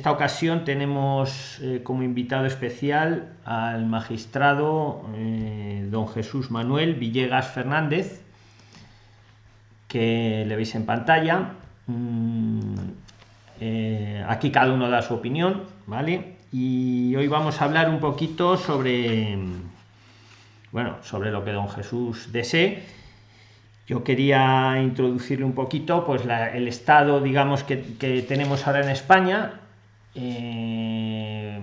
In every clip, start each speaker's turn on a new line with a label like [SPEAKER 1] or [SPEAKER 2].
[SPEAKER 1] esta ocasión tenemos eh, como invitado especial al magistrado eh, don Jesús Manuel Villegas Fernández, que le veis en pantalla. Mm, eh, aquí cada uno da su opinión, ¿vale? Y hoy vamos a hablar un poquito sobre, bueno, sobre lo que don Jesús desee yo quería introducirle un poquito pues el estado digamos que, tenemos ahora en España eh,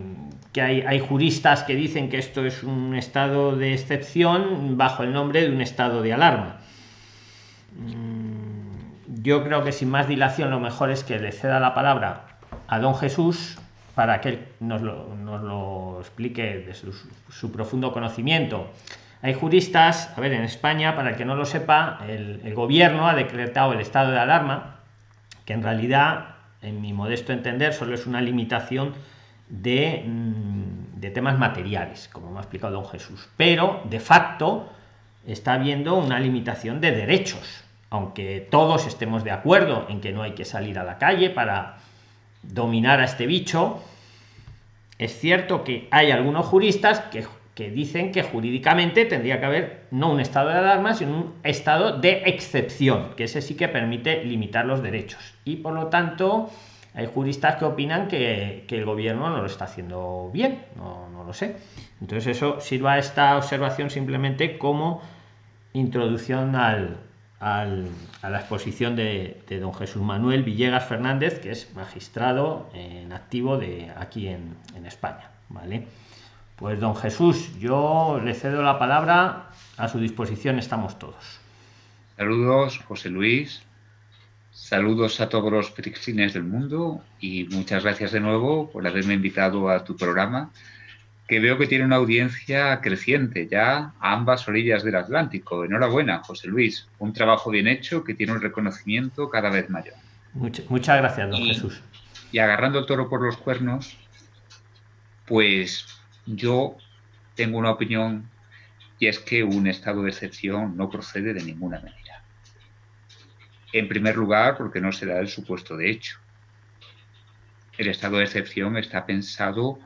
[SPEAKER 1] que hay, hay, juristas que dicen que esto es un estado de excepción bajo el nombre de un estado de alarma. Mm, yo creo que sin más dilación lo mejor es que le ceda la palabra a don Jesús para que él nos lo, nos lo explique de su, su profundo conocimiento. Hay juristas, a ver, en España, para el que no lo sepa, el, gobierno ha decretado el estado de alarma, que en realidad, en mi modesto entender, solo es una limitación de, mm, de temas materiales, como me ha explicado don Jesús. Pero, de facto, está habiendo una limitación de derechos, aunque todos estemos de acuerdo en que no hay que salir a la calle para dominar a este bicho, es cierto que hay algunos juristas que que dicen que jurídicamente tendría que haber no un estado de alarma, sino un estado de excepción, que ese sí que permite limitar los derechos. Y por lo tanto, hay juristas que opinan que, el gobierno no lo está haciendo bien, no, no, lo sé. Entonces eso sirva esta observación simplemente como introducción al, al, a la exposición de, de, don Jesús Manuel Villegas Fernández, que es magistrado en activo de aquí en, en España. ¿vale? Pues don Jesús, yo le cedo la palabra, a su disposición estamos todos.
[SPEAKER 2] Saludos, José Luis. Saludos a todos los peregrines del mundo y muchas gracias de nuevo por haberme invitado a tu programa, que veo que tiene una audiencia creciente ya a ambas orillas del Atlántico. Enhorabuena, José Luis. Un trabajo bien hecho que tiene un reconocimiento cada vez mayor.
[SPEAKER 1] muchas gracias, don Jesús.
[SPEAKER 2] Y agarrando el toro por los cuernos, pues yo tengo una opinión y es que un estado de excepción no procede de ninguna manera. En primer lugar, porque no se da el supuesto de hecho. El estado de excepción está pensado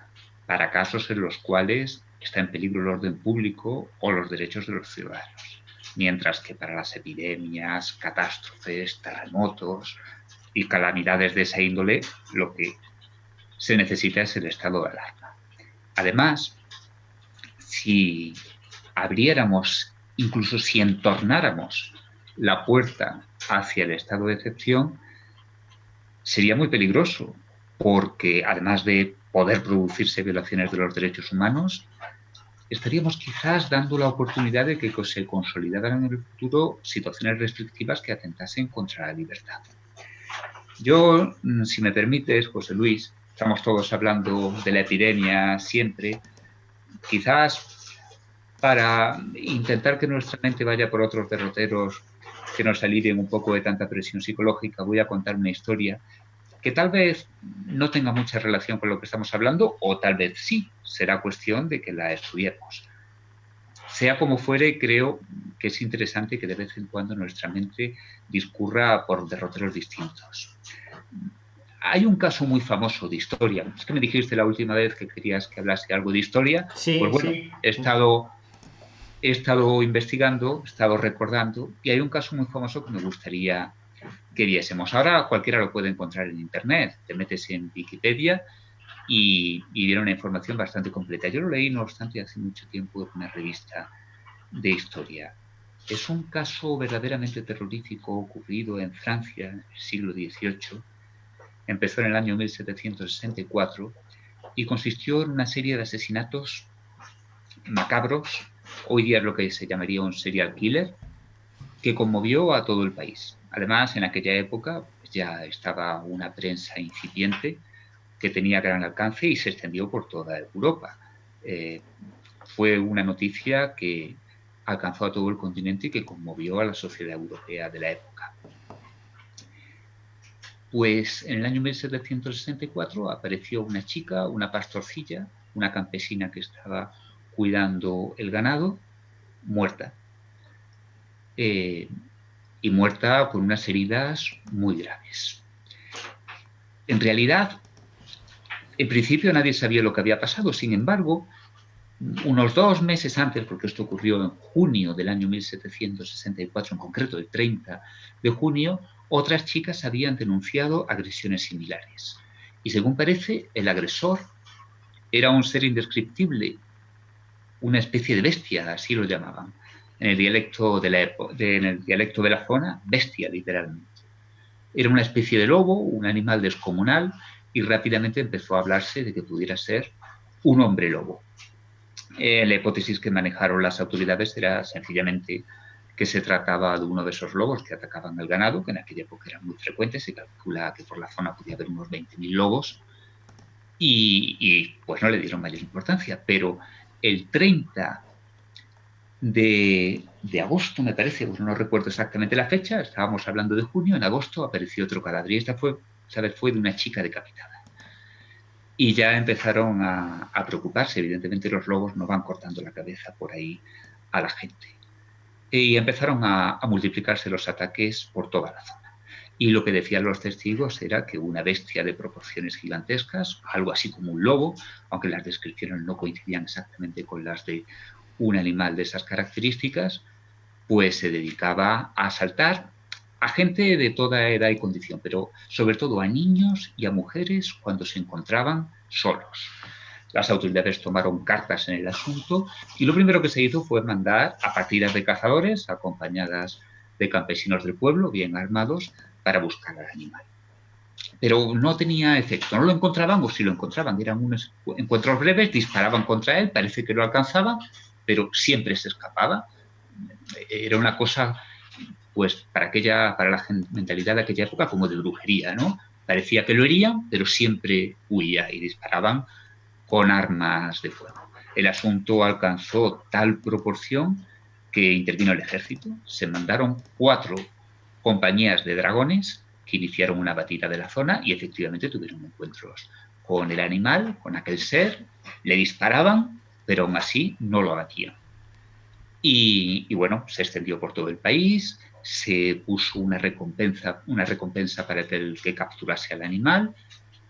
[SPEAKER 2] para casos en los cuales está en peligro el orden público o los derechos de los ciudadanos, mientras que para las epidemias, catástrofes, terremotos y calamidades de esa índole, lo que se necesita es el estado de alarma. Además, si abriéramos, incluso si entornáramos la puerta hacia el estado de excepción, sería muy peligroso, porque además de poder producirse violaciones de los derechos humanos, estaríamos quizás dando la oportunidad de que se consolidaran en el futuro situaciones restrictivas que atentasen contra la libertad. Yo, mm, si me permites, José Luis, estamos todos hablando de la epidemia siempre, quizás para intentar que nuestra mente vaya por otros derroteros que nos alivien un poco de tanta presión psicológica, voy a contar una historia que tal vez no tenga mucha relación con lo que estamos hablando, o tal vez sí, será cuestión de que la estudiemos. Sea como fuere, creo que es interesante que de vez en cuando nuestra mente discurra por derroteros distintos. Hay un caso muy famoso de historia. Es que me dijiste la última vez que querías que hablase algo de historia.
[SPEAKER 1] Sí,
[SPEAKER 2] pues bueno, he estado he estado investigando, he estado recordando, y hay un caso muy famoso que me gustaría que viésemos. Ahora cualquiera lo puede encontrar en Internet, te metes en Wikipedia y, y viene una información bastante completa. Yo lo leí, no obstante, hace mucho tiempo en una revista de historia. Es un caso verdaderamente terrorífico ocurrido en Francia en el siglo XVIII, empezó en el año 1764 y consistió en una serie de asesinatos macabros, hoy día lo que se llamaría un serial killer, que conmovió a todo el país. Además, en aquella época pues, ya estaba una prensa incipiente que tenía gran alcance y se extendió por toda Europa. Eh, fue una noticia que alcanzó a todo el continente y que conmovió a la sociedad europea de la época. Pues en el año 1764 apareció una chica, una pastorcilla, una campesina que estaba cuidando el ganado, muerta. Eh, y muerta con unas heridas muy graves. En realidad, En principio nadie sabía lo que había pasado, sin embargo, unos dos meses antes, porque esto ocurrió en junio del año 1764, en concreto el 30 de junio, otras chicas habían denunciado agresiones similares. Y según parece, el agresor era un ser indescriptible, una especie de bestia, así lo llamaban. En el dialecto de la, zona, bestia, literalmente. Era una especie de lobo, un animal descomunal, y rápidamente empezó a hablarse de que pudiera ser un hombre lobo. Eh, la hipótesis que manejaron las autoridades era sencillamente que se trataba de uno de esos lobos que atacaban al ganado, que en aquella época eran muy frecuentes, se calcula que por la zona podía haber unos 20.000 lobos, y, pues no le dieron mayor importancia, pero el 30 de, agosto, me parece, pues no recuerdo exactamente la fecha, estábamos hablando de junio, en agosto apareció otro cadáver, y esta fue, ¿sabes? fue de una chica decapitada. Y ya empezaron a preocuparse, evidentemente los lobos no van cortando la cabeza por ahí a la gente y empezaron a, multiplicarse los ataques por toda la zona. Y lo que decían los testigos era que una bestia de proporciones gigantescas, algo así como un lobo, aunque las descripciones no coincidían exactamente con las de un animal de esas características, pues se dedicaba a asaltar a gente de toda edad y condición, pero sobre todo a niños y a mujeres cuando se encontraban solos. Las autoridades tomaron cartas en el asunto y lo primero que se hizo fue mandar a partidas de cazadores acompañadas de campesinos del pueblo, bien armados, para buscar al animal. Pero no tenía efecto, no lo encontraban o si lo encontraban eran unos encuentros breves, disparaban contra él, parece que lo alcanzaban, pero siempre se escapaba. Era una cosa, pues, para, aquella, para la mentalidad de aquella época como de brujería, ¿no? Parecía que lo herían, pero siempre huía y disparaban con armas de fuego. El asunto alcanzó tal proporción que intervino el ejército. Se mandaron cuatro compañías de dragones que iniciaron una batida de la zona y efectivamente tuvieron encuentros con el animal, con aquel ser, le disparaban, pero aún así no lo abatían. Y, y, bueno, se extendió por todo el país, se puso una recompensa, una recompensa para el que capturase al animal,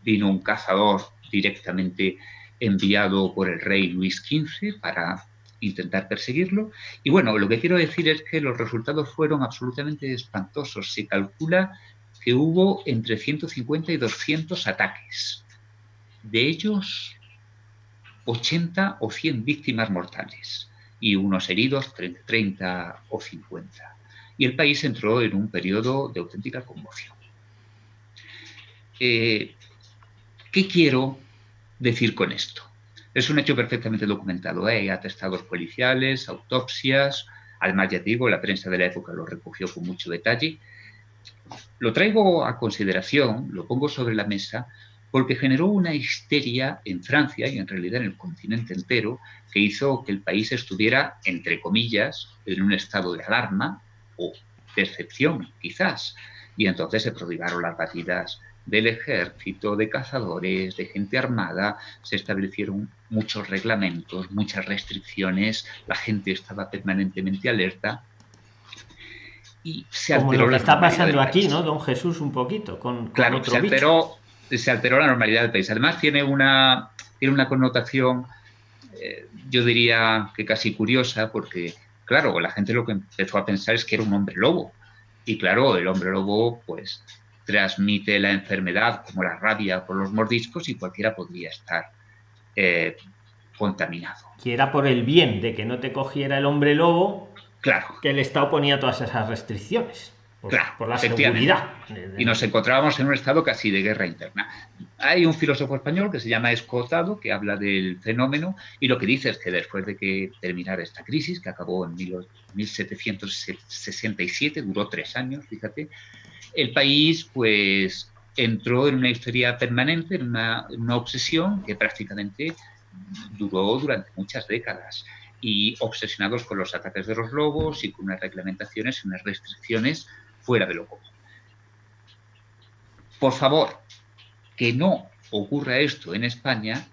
[SPEAKER 2] vino un cazador directamente enviado por el rey Luis XV para intentar perseguirlo. Y bueno, lo que quiero decir es que los resultados fueron absolutamente espantosos. Se calcula que hubo entre 150 y 200 ataques. De ellos, 80 o 100 víctimas mortales y unos heridos 30 o 50. Y el país entró en un periodo de auténtica conmoción. Eh, ¿Qué quiero decir con esto? Es un hecho perfectamente documentado. ¿eh? Hay atestados policiales, autopsias. Además, ya digo, la prensa de la época lo recogió con mucho detalle. Lo traigo a consideración, lo pongo sobre la mesa, porque generó una histeria en Francia y en realidad en el continente entero que hizo que el país estuviera, entre comillas, en un estado de alarma o percepción, quizás. Y entonces se prodigaron las batidas del ejército, de cazadores, de gente armada, se establecieron muchos reglamentos, muchas restricciones, la gente estaba permanentemente alerta y se
[SPEAKER 1] alteró Como lo que está pasando aquí, ¿no, don Jesús, un poquito? Con,
[SPEAKER 2] claro, se, alteró, se alteró la normalidad del país. Además tiene una, tiene una connotación, eh, yo diría que casi curiosa, porque, claro, la gente lo que empezó a pensar es que era un hombre lobo. Y claro, el hombre lobo, pues transmite la enfermedad como la rabia por los mordiscos y cualquiera podría estar eh, contaminado.
[SPEAKER 1] Que era por el bien de que no te cogiera el hombre lobo,
[SPEAKER 2] claro.
[SPEAKER 1] que el Estado ponía todas esas restricciones. Por, por la seguridad.
[SPEAKER 2] Y nos encontrábamos en un estado casi de guerra interna. Hay un filósofo español que se llama Escotado, que habla del fenómeno, y lo que dice es que después de que terminara esta crisis, que acabó en 1767, duró tres años, fíjate, el país pues entró en una historia permanente, en una, obsesión que prácticamente duró durante muchas décadas y obsesionados con los ataques de los lobos y con unas reglamentaciones y unas restricciones fuera de lo común. Por favor, que no ocurra esto en España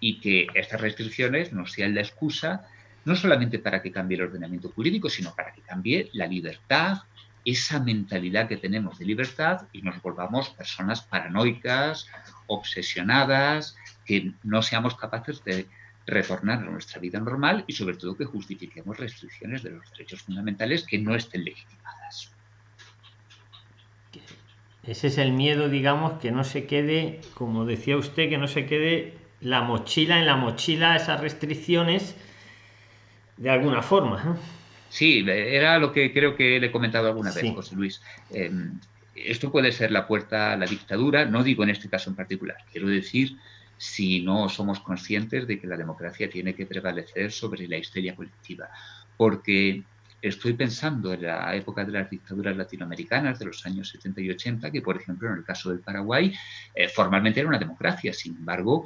[SPEAKER 2] y que estas restricciones no sean la excusa no solamente para que cambie el ordenamiento jurídico, sino para que cambie la libertad, esa mentalidad que tenemos de libertad y nos volvamos personas paranoicas, obsesionadas, que no seamos capaces de retornar a nuestra vida normal y sobre todo que justifiquemos restricciones de los derechos fundamentales que no estén legitimadas.
[SPEAKER 1] Ese es el miedo, digamos, que no se quede, como decía usted, que no se quede la mochila en la mochila, esas restricciones, de alguna forma.
[SPEAKER 2] Sí, era lo que creo que le he comentado alguna vez, José Luis. Em, esto puede ser la puerta a la dictadura, no digo en este caso en particular, quiero decir si no somos conscientes de que la democracia tiene que prevalecer sobre la histeria colectiva. Porque estoy pensando en la época de las dictaduras latinoamericanas de los años 70 y 80, que por ejemplo en el caso del Paraguay eh, formalmente era una democracia. Sin embargo,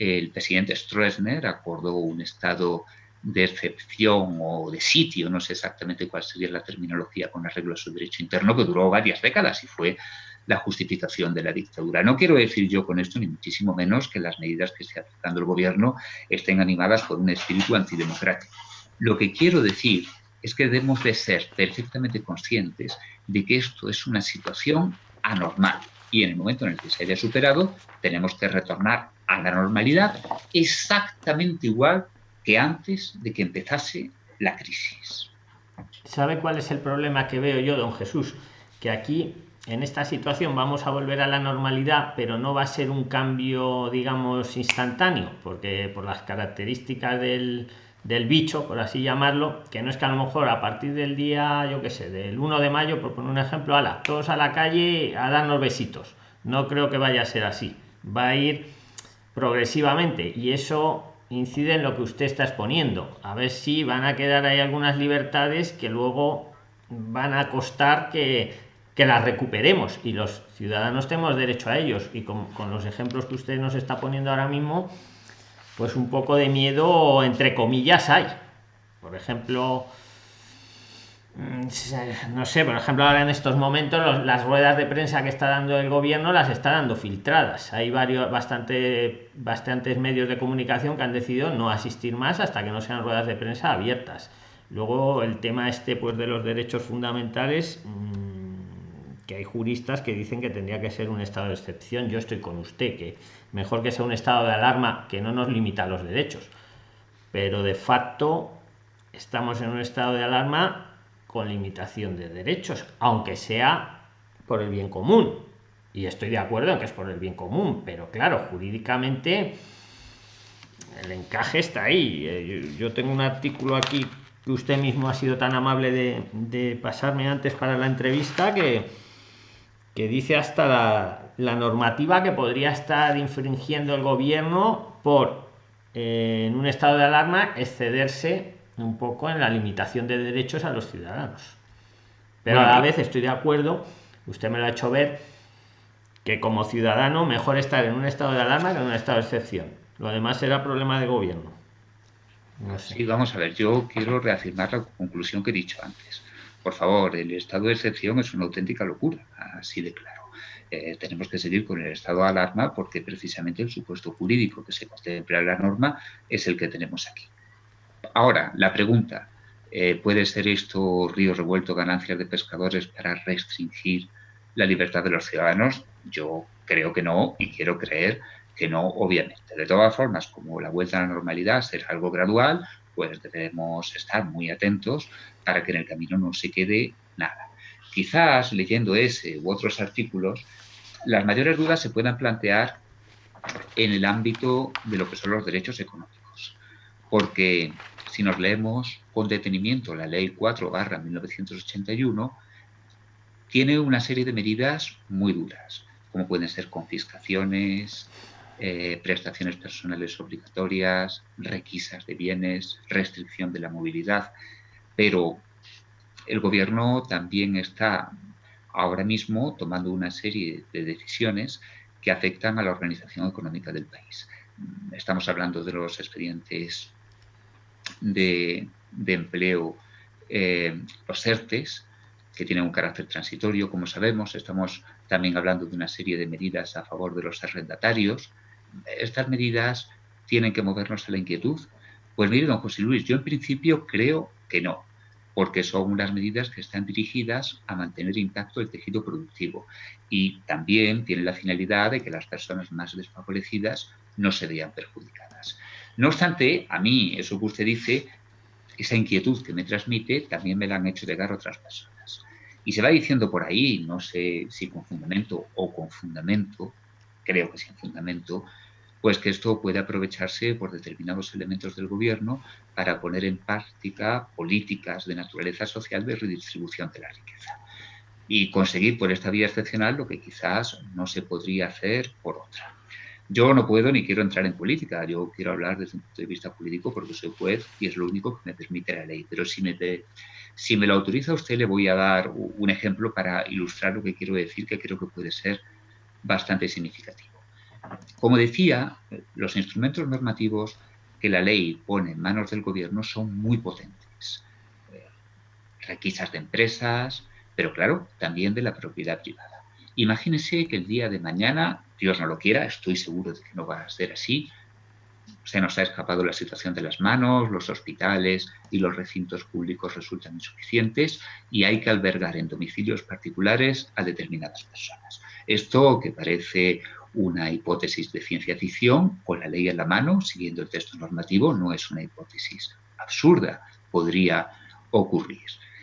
[SPEAKER 2] el presidente Stroessner acordó un estado de excepción o de sitio, no sé exactamente cuál sería la terminología con arreglo a su derecho interno, que duró varias décadas y fue la justificación de la dictadura. No quiero decir yo con esto, ni muchísimo menos, que las medidas que esté aplicando el gobierno estén animadas por un espíritu antidemocrático. Lo que quiero decir es que debemos de ser perfectamente conscientes de que esto es una situación anormal y en el momento en el que se haya superado tenemos que retornar a la normalidad exactamente igual que antes de que empezase la crisis.
[SPEAKER 1] ¿Sabe cuál es el problema que veo yo, don Jesús? Que aquí en esta situación vamos a volver a la normalidad, pero no va a ser un cambio, digamos, instantáneo, porque por las características del, del bicho, por así llamarlo, que no es que a lo mejor a partir del día, yo qué sé, del 1 de mayo, por poner un ejemplo, ala, todos a la calle a darnos besitos. No creo que vaya a ser así. Va a ir progresivamente y eso incide en lo que usted está exponiendo. A ver si van a quedar ahí algunas libertades que luego van a costar que que las recuperemos. Y los ciudadanos tenemos derecho a ellos. Y con, los ejemplos que usted nos está poniendo ahora mismo pues un poco de miedo entre comillas hay. Por ejemplo no sé por ejemplo ahora en estos momentos las ruedas de prensa que está dando el gobierno las está dando filtradas hay varios bastante bastantes medios de comunicación que han decidido no asistir más hasta que no sean ruedas de prensa abiertas luego el tema este pues de los derechos fundamentales mm, que hay juristas que dicen que tendría que ser un estado de excepción. Yo estoy con usted, que mejor que sea un estado de alarma que no nos limita los derechos. Pero de facto estamos en un estado de alarma con limitación de derechos, aunque sea por el bien común. Y estoy de acuerdo en que es por el bien común, pero claro, jurídicamente el encaje está ahí. Eh, yo tengo un artículo aquí que usted mismo ha sido tan amable de, pasarme antes para la entrevista que, que dice hasta la, normativa que podría estar infringiendo el gobierno por eh, en un estado de alarma excederse un poco en la limitación de derechos a los ciudadanos. Pero a la vez estoy de acuerdo, usted me lo ha hecho ver, que como ciudadano mejor estar en un estado de alarma que en un estado de excepción. Lo demás será problema de gobierno.
[SPEAKER 2] No Sí, vamos a ver, yo quiero reafirmar la conclusión que he dicho antes por favor, el estado de excepción es una auténtica locura, así de claro. Eh, tenemos que seguir con el estado de alarma porque precisamente el supuesto jurídico que se contempla en la norma es el que tenemos aquí. Ahora, la pregunta, eh, ¿puede ser esto río revuelto, ganancias de pescadores para restringir la libertad de los ciudadanos? Yo creo que no y quiero creer que no, obviamente. De todas formas, como la vuelta a la normalidad será algo gradual, pues debemos estar muy atentos para que en el camino no se quede nada. Quizás leyendo ese u otros artículos, las mayores dudas se puedan plantear en el ámbito de lo que son los derechos económicos. Porque si nos leemos con detenimiento la Ley 4 barra 1981, tiene una serie de medidas muy duras, como pueden ser confiscaciones, eh, prestaciones personales obligatorias, requisas de bienes, restricción de la movilidad. Pero el gobierno también está ahora mismo tomando una serie de decisiones que afectan a la organización económica del país. Estamos hablando de los expedientes de, empleo, eh, los ERTES, que tienen un carácter transitorio, como sabemos. Estamos también hablando de una serie de medidas a favor de los arrendatarios. Estas medidas tienen que movernos a la inquietud. Pues mire, don José Luis, yo en principio creo que no, porque son unas medidas que están dirigidas a mantener intacto el tejido productivo y también tienen la finalidad de que las personas más desfavorecidas no se vean perjudicadas. No obstante, a mí, eso que usted dice, esa inquietud que me transmite, también me la han hecho llegar otras personas. Y se va diciendo por ahí, no sé si con fundamento o con fundamento, creo que sin fundamento, pues que esto puede aprovecharse por determinados elementos del gobierno para poner en práctica políticas de naturaleza social de redistribución de la riqueza y conseguir por esta vía excepcional lo que quizás no se podría hacer por otra. Yo no puedo ni quiero entrar en política, yo quiero hablar desde un punto de vista político porque soy juez y es lo único que me permite la ley, pero si me, si lo autoriza usted le voy a dar un ejemplo para ilustrar lo que quiero decir que creo que puede ser bastante significativo. Como decía, los instrumentos normativos que la ley pone en manos del gobierno son muy potentes. Eh, requisas de empresas, pero claro, también de la propiedad privada. Imagínese que el día de mañana, Dios no lo quiera, estoy seguro de que no va a ser así, se nos ha escapado la situación de las manos, los hospitales y los recintos públicos resultan insuficientes y hay que albergar en domicilios particulares a determinadas personas. Esto, que parece una hipótesis de ciencia ficción, con la ley en la mano, siguiendo el texto normativo, no es una hipótesis absurda, podría ocurrir.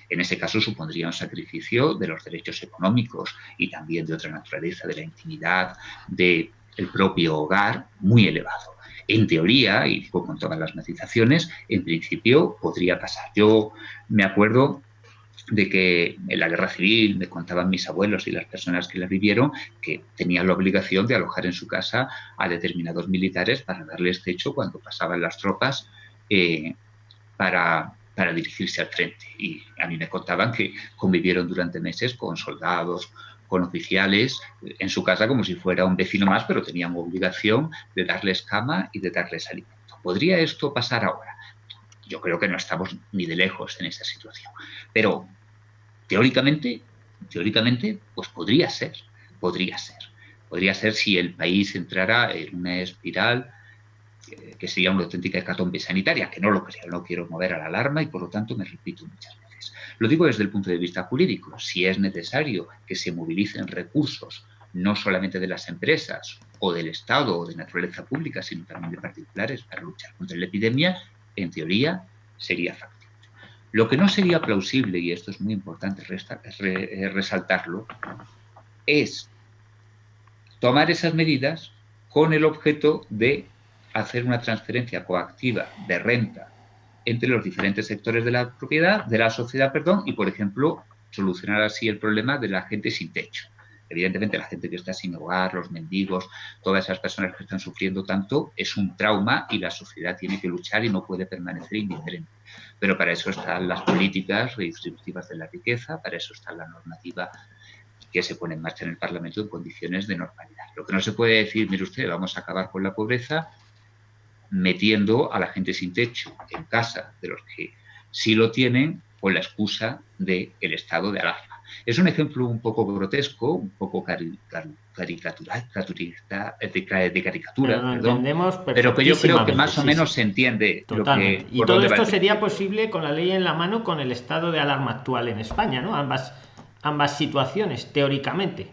[SPEAKER 2] En ese caso supondría un sacrificio de los derechos económicos y también de otra naturaleza, de la intimidad del propio hogar, muy elevado. En teoría, y con todas las matizaciones, en principio podría pasar. Yo me acuerdo de que en la guerra civil me contaban mis abuelos y las personas que la vivieron que tenían la obligación de alojar en su casa a determinados militares para darles techo cuando pasaban las tropas eh, para, para dirigirse al frente. Y a mí me contaban que convivieron durante meses con soldados, con oficiales en su casa como si fuera un vecino más, pero tenían obligación de darles cama y de darles alimento. ¿Podría esto pasar ahora? Yo creo que no estamos ni de lejos en esa situación. Pero teóricamente, teóricamente, pues podría ser, podría ser. Podría ser si el país entrara en una espiral eh, que sería una auténtica hecatombe sanitaria, que no lo creo, no quiero mover a la alarma y por lo tanto me repito muchas veces. Lo digo desde el punto de vista jurídico, si es necesario que se movilicen recursos no solamente de las empresas o del Estado o de naturaleza pública, sino también de particulares para luchar contra la epidemia, en teoría sería factible. Lo que no sería plausible, y esto es muy importante eh, resaltarlo, es tomar esas medidas con el objeto de hacer una transferencia coactiva de renta entre los diferentes sectores de la propiedad, de la sociedad, perdón, y por ejemplo, solucionar así el problema de la gente sin techo. Evidentemente, la gente que está sin hogar, los mendigos, todas esas personas que están sufriendo tanto, es un trauma y la sociedad tiene que luchar y no puede permanecer indiferente. Pero para eso están las políticas redistributivas de la riqueza, para eso está la normativa que se pone en marcha en el Parlamento en condiciones de normalidad. Lo que no se puede decir, mire usted, vamos a acabar con la pobreza metiendo a la gente sin techo en casa de los que sí lo tienen con la excusa del estado de alarma. Es un ejemplo un poco grotesco, un poco caricatural, de, caricatura, pero, que yo creo que más o menos se entiende. Lo que,
[SPEAKER 1] y todo esto sería posible con la ley en la mano, con el estado de alarma actual en España, ¿no? Ambas, ambas situaciones, teóricamente.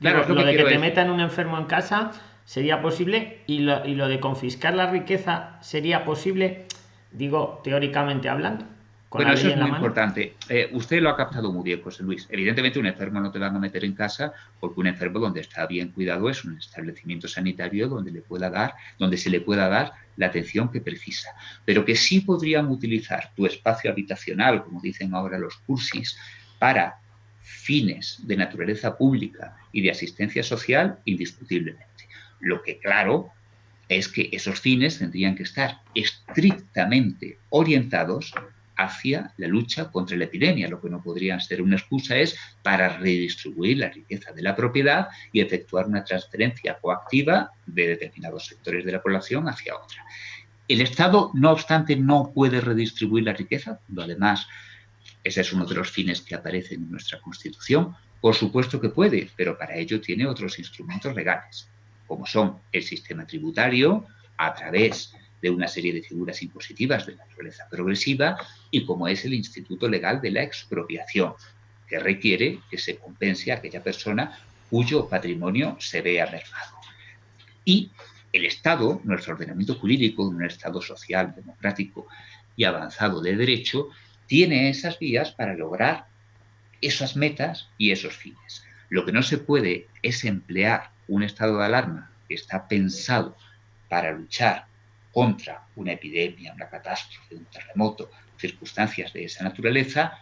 [SPEAKER 1] Claro, lo, de que te metan un enfermo en casa sería posible y lo, y lo de confiscar la riqueza sería posible, digo, teóricamente hablando.
[SPEAKER 2] Bueno, eso es muy importante. Eh, usted lo ha captado muy bien, José Luis. Evidentemente, un enfermo no te van a meter en casa porque un enfermo donde está bien cuidado es un establecimiento sanitario donde, le pueda dar, donde se le pueda dar la atención que precisa. Pero que sí podrían utilizar tu espacio habitacional, como dicen ahora los cursis, para fines de naturaleza pública y de asistencia social, indiscutiblemente. Lo que, claro, es que esos fines tendrían que estar estrictamente orientados hacia la lucha contra la epidemia. Lo que no podría ser una excusa es para redistribuir la riqueza de la propiedad y efectuar una transferencia coactiva de determinados sectores de la población hacia otra. El Estado, no obstante, no puede redistribuir la riqueza, además ese es uno de los fines que aparecen en nuestra Constitución. Por supuesto que puede, pero para ello tiene otros instrumentos legales, como son el sistema tributario, a través de una serie de figuras impositivas de naturaleza progresiva y como es el instituto legal de la expropiación, que requiere que se compense a aquella persona cuyo patrimonio se vea mermado. Y el Estado, nuestro ordenamiento jurídico, un Estado social, democrático y avanzado de derecho, tiene esas vías para lograr esas metas y esos fines. Lo que no se puede es emplear un estado de alarma que está pensado para luchar contra una epidemia, una catástrofe, un terremoto, circunstancias de esa naturaleza,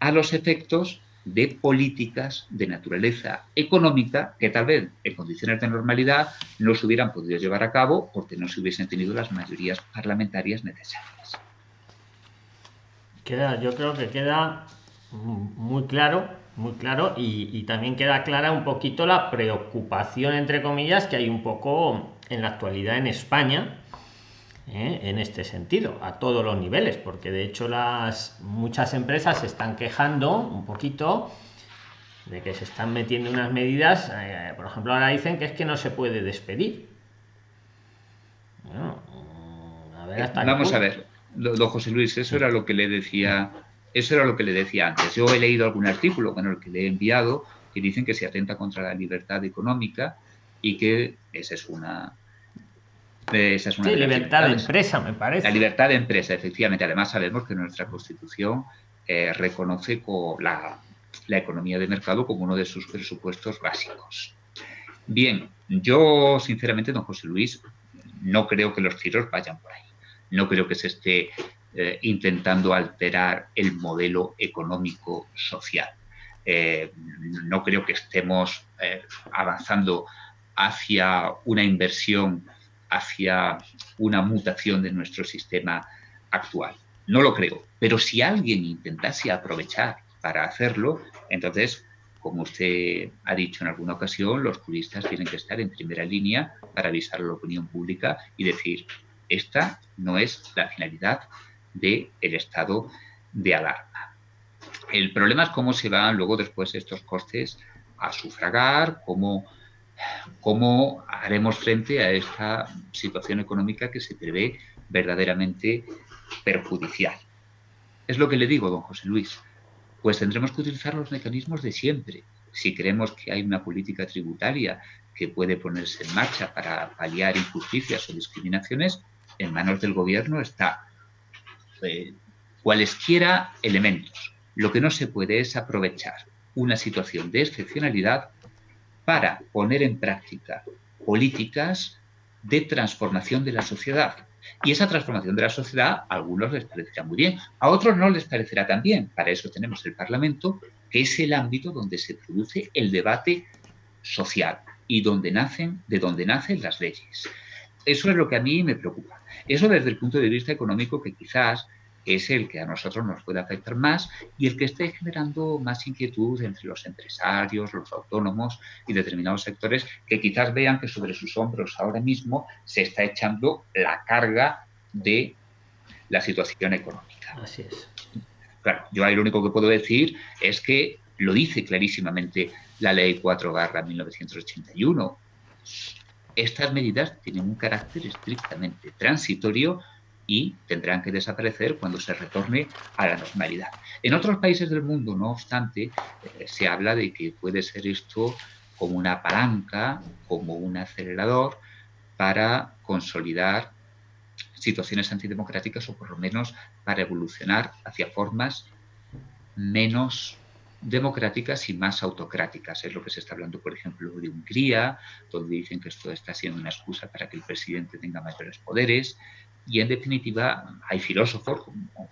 [SPEAKER 2] a los efectos de políticas de naturaleza económica que tal vez en condiciones de normalidad no se hubieran podido llevar a cabo porque no se hubiesen tenido las mayorías parlamentarias necesarias.
[SPEAKER 1] Queda, yo creo que queda muy claro, muy claro y, también queda clara un poquito la preocupación entre comillas que hay un poco en la actualidad en España ¿eh? en este sentido a todos los niveles porque de hecho las muchas empresas se están quejando un poquito de que se están metiendo unas medidas eh, por ejemplo ahora dicen que es que no se puede despedir
[SPEAKER 2] mm, vamos a ver don José Luis eso era lo que le decía eso era lo que le decía antes yo he leído algún artículo bueno el que le he enviado que dicen que se atenta contra la libertad económica y que esa es una esa es una
[SPEAKER 1] sí, libertad de empresa, me parece.
[SPEAKER 2] La libertad de empresa, efectivamente. Además, sabemos que nuestra Constitución eh, reconoce la, la economía de mercado como uno de sus presupuestos básicos. Bien, yo sinceramente, don José Luis, no creo que los tiros vayan por ahí. No creo que se esté eh, intentando alterar el modelo económico social. Eh, no creo que estemos avanzando hacia una inversión hacia una mutación de nuestro sistema actual. No lo creo, pero si alguien intentase aprovechar para hacerlo, entonces, como usted ha dicho en alguna ocasión, los juristas tienen que estar en primera línea para avisar a la opinión pública y decir, esta no es la finalidad del estado de alarma. El problema es cómo se van luego después estos costes a sufragar, cómo cómo haremos frente a esta situación económica que se prevé verdaderamente perjudicial. Es lo que le digo, don José Luis. Pues tendremos que utilizar los mecanismos de siempre. Si creemos que hay una política tributaria que puede ponerse en marcha para paliar injusticias o discriminaciones, en manos del gobierno está eh, cualesquiera elementos. Lo que no se puede es aprovechar una situación de excepcionalidad para poner en práctica políticas de transformación de la sociedad. Y esa transformación de la sociedad a algunos les parecerá muy bien, a otros no les parecerá tan bien. Para eso tenemos el Parlamento, que es el ámbito donde se produce el debate social y donde nacen, de donde nacen las leyes. Eso es lo que a mí me preocupa. Eso desde el punto de vista económico, que quizás es el que a nosotros nos puede afectar más y el que esté generando más inquietud entre los empresarios, los autónomos y determinados sectores que quizás vean que sobre sus hombros ahora mismo se está echando la carga de la situación económica.
[SPEAKER 1] Así es.
[SPEAKER 2] Claro, yo ahí lo único que puedo decir es que lo dice clarísimamente la Ley 4 1981. Estas medidas tienen un carácter estrictamente transitorio y tendrán que desaparecer cuando se retorne a la normalidad. En otros países del mundo, no obstante, eh, se habla de que puede ser esto como una palanca, como un acelerador para consolidar situaciones antidemocráticas o por lo menos para evolucionar hacia formas menos democráticas y más autocráticas. Es lo que se está hablando, por ejemplo, de Hungría, donde dicen que esto está siendo una excusa para que el presidente tenga mayores poderes. Y en definitiva, hay filósofos como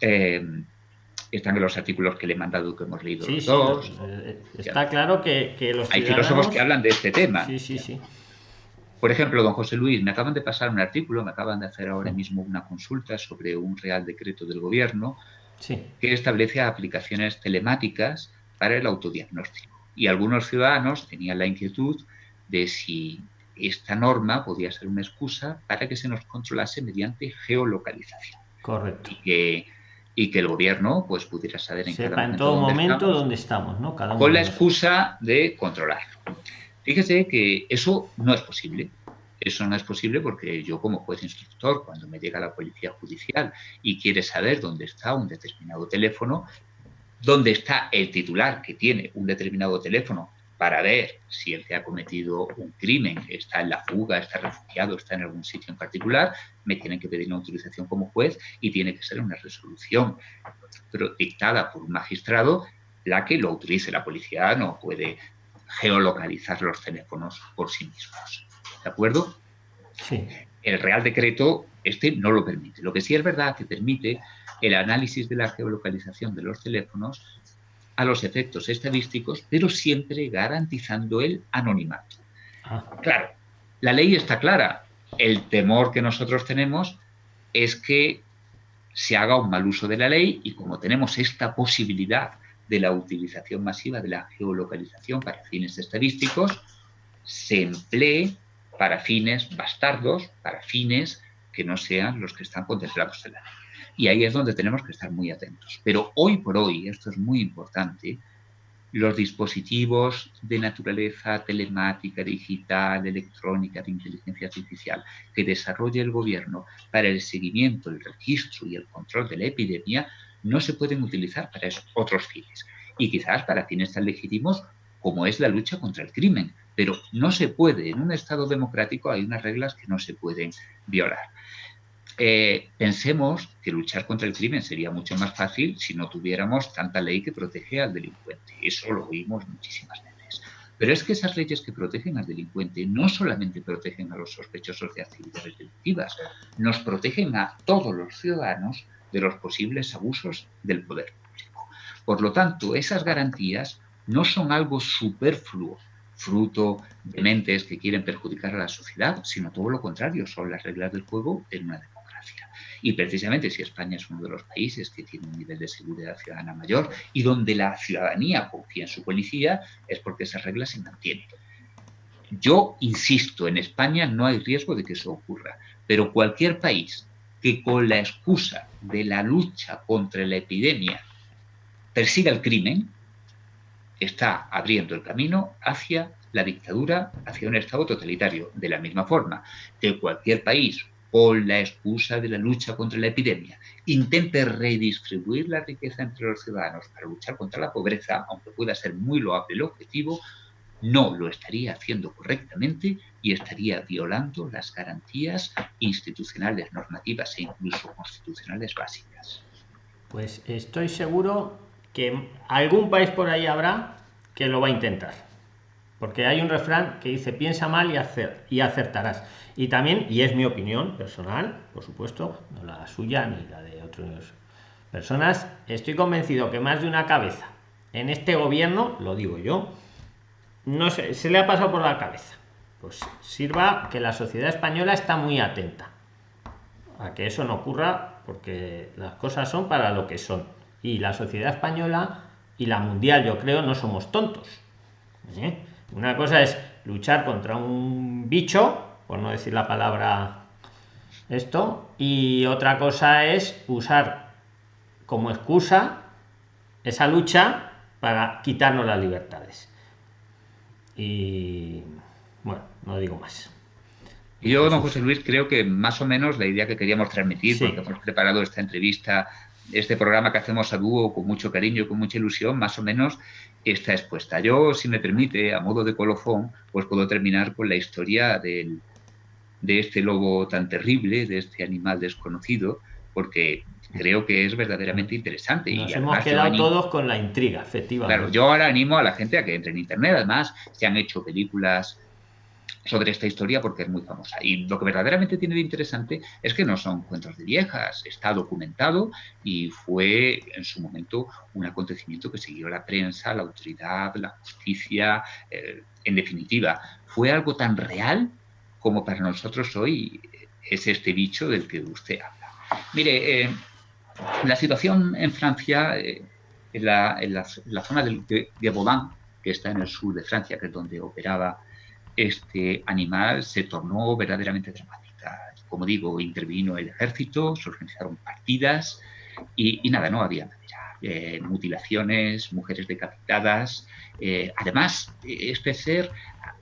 [SPEAKER 2] eh, están en los artículos que le he mandado que hemos leído los dos.
[SPEAKER 1] Eh, está claro que, los
[SPEAKER 2] Hay filósofos que hablan de este tema.
[SPEAKER 1] Sí, sí, sí.
[SPEAKER 2] Por ejemplo, don José Luis, me acaban de pasar un artículo, me acaban de hacer ahora mismo una consulta sobre un real decreto del gobierno que establece aplicaciones telemáticas para el autodiagnóstico. Y algunos ciudadanos tenían la inquietud de si esta norma podía ser una excusa para que se nos controlase mediante geolocalización.
[SPEAKER 1] Correcto.
[SPEAKER 2] Y que, y que el gobierno pues, pudiera saber
[SPEAKER 1] en cada momento en todo dónde momento estamos, dónde estamos, ¿no?
[SPEAKER 2] con la excusa de controlarlo. Fíjese que eso no es posible. Eso no es posible porque yo como juez instructor, cuando me llega la policía judicial y quiere saber dónde está un determinado teléfono, dónde está el titular que tiene un determinado teléfono para ver si el que ha cometido un crimen está en la fuga, está refugiado, está en algún sitio en particular, me tienen que pedir una autorización como juez y tiene que ser una resolución dictada por un magistrado la que lo utilice. La policía no puede geolocalizar los teléfonos por sí mismos. ¿De acuerdo?
[SPEAKER 1] Sí.
[SPEAKER 2] El Real Decreto este no lo permite. Lo que sí es verdad que permite el análisis de la geolocalización de los teléfonos a los efectos estadísticos, pero siempre garantizando el anonimato. Ah. Claro, la ley está clara. El temor que nosotros tenemos es que se haga un mal uso de la ley y como tenemos esta posibilidad de la utilización masiva de la geolocalización para fines estadísticos, se emplee para fines bastardos, para fines que no sean los que están contemplados en la ley. Y ahí es donde tenemos que estar muy atentos. Pero hoy por hoy, esto es muy importante, los dispositivos de naturaleza telemática, digital, electrónica, de inteligencia artificial que desarrolla el gobierno para el seguimiento, el registro y el control de la epidemia no se pueden utilizar para otros fines. Y quizás para fines tan legítimos como es la lucha contra el crimen. Pero no se puede, en un Estado democrático hay unas reglas que no se pueden violar. Eh, pensemos que luchar contra el crimen sería mucho más fácil si no tuviéramos tanta ley que protege al delincuente. Eso lo oímos muchísimas veces. Pero es que esas leyes que protegen al delincuente no solamente protegen a los sospechosos de actividades delictivas, nos protegen a todos los ciudadanos de los posibles abusos del poder público. Por lo tanto, esas garantías no son algo superfluo, fruto de mentes que quieren perjudicar a la sociedad, sino todo lo contrario, son las reglas del juego en una democracia. Y precisamente si España es uno de los países que tiene un nivel de seguridad ciudadana mayor y donde la ciudadanía confía en su policía, es porque esas reglas se mantienen. Yo insisto, en España no hay riesgo de que eso ocurra, pero cualquier país que con la excusa de la lucha contra la epidemia persiga el crimen, está abriendo el camino hacia la dictadura, hacia un Estado totalitario. De la misma forma que cualquier país con la excusa de la lucha contra la epidemia, intente redistribuir la riqueza entre los ciudadanos para luchar contra la pobreza, aunque pueda ser muy loable el objetivo, no lo estaría haciendo correctamente y estaría violando las garantías institucionales, normativas e incluso constitucionales básicas.
[SPEAKER 1] Pues estoy seguro que algún país por ahí habrá que lo va a intentar. Porque hay un refrán que dice piensa mal y, hacer, y acertarás. Y también, y es mi opinión personal, por supuesto, no la suya ni la de otras personas, estoy convencido que más de una cabeza en este gobierno, lo digo yo, no sé, se le ha pasado por la cabeza. Pues sirva que la sociedad española está muy atenta a que eso no ocurra, porque las cosas son para lo que son. Y la sociedad española y la mundial, yo creo, no somos tontos. ¿eh? Una cosa es luchar contra un bicho, por no decir la palabra esto, y otra cosa es usar como excusa esa lucha para quitarnos las libertades. Y bueno, no digo más.
[SPEAKER 2] Yo, don José Luis, creo que más o menos la idea que queríamos transmitir, porque hemos preparado esta entrevista, este programa que hacemos a dúo con mucho cariño, con mucha ilusión, más o menos está expuesta. Yo, si me permite, a modo de colofón, pues puedo terminar con la historia del, de este lobo tan terrible, de este animal desconocido, porque creo que es verdaderamente interesante.
[SPEAKER 1] Nos y hemos quedado todos con la intriga, efectivamente.
[SPEAKER 2] Claro, yo ahora animo a la gente a que entre en Internet. Además, se han hecho películas sobre esta historia porque es muy famosa. Y lo que verdaderamente tiene de interesante es que no son cuentos de viejas, está documentado y fue en su momento un acontecimiento que siguió la prensa, la autoridad, la justicia, eh, en definitiva, fue algo tan real como para nosotros hoy es este bicho del que usted habla. Mire, eh, la situación en Francia, eh, en, la, zona de, de, que está en el sur de Francia, que es donde operaba este animal se tornó verdaderamente dramática. Como digo, intervino el ejército, se organizaron partidas y, nada, no había manera. Eh, mutilaciones, mujeres decapitadas. Eh, además, este ser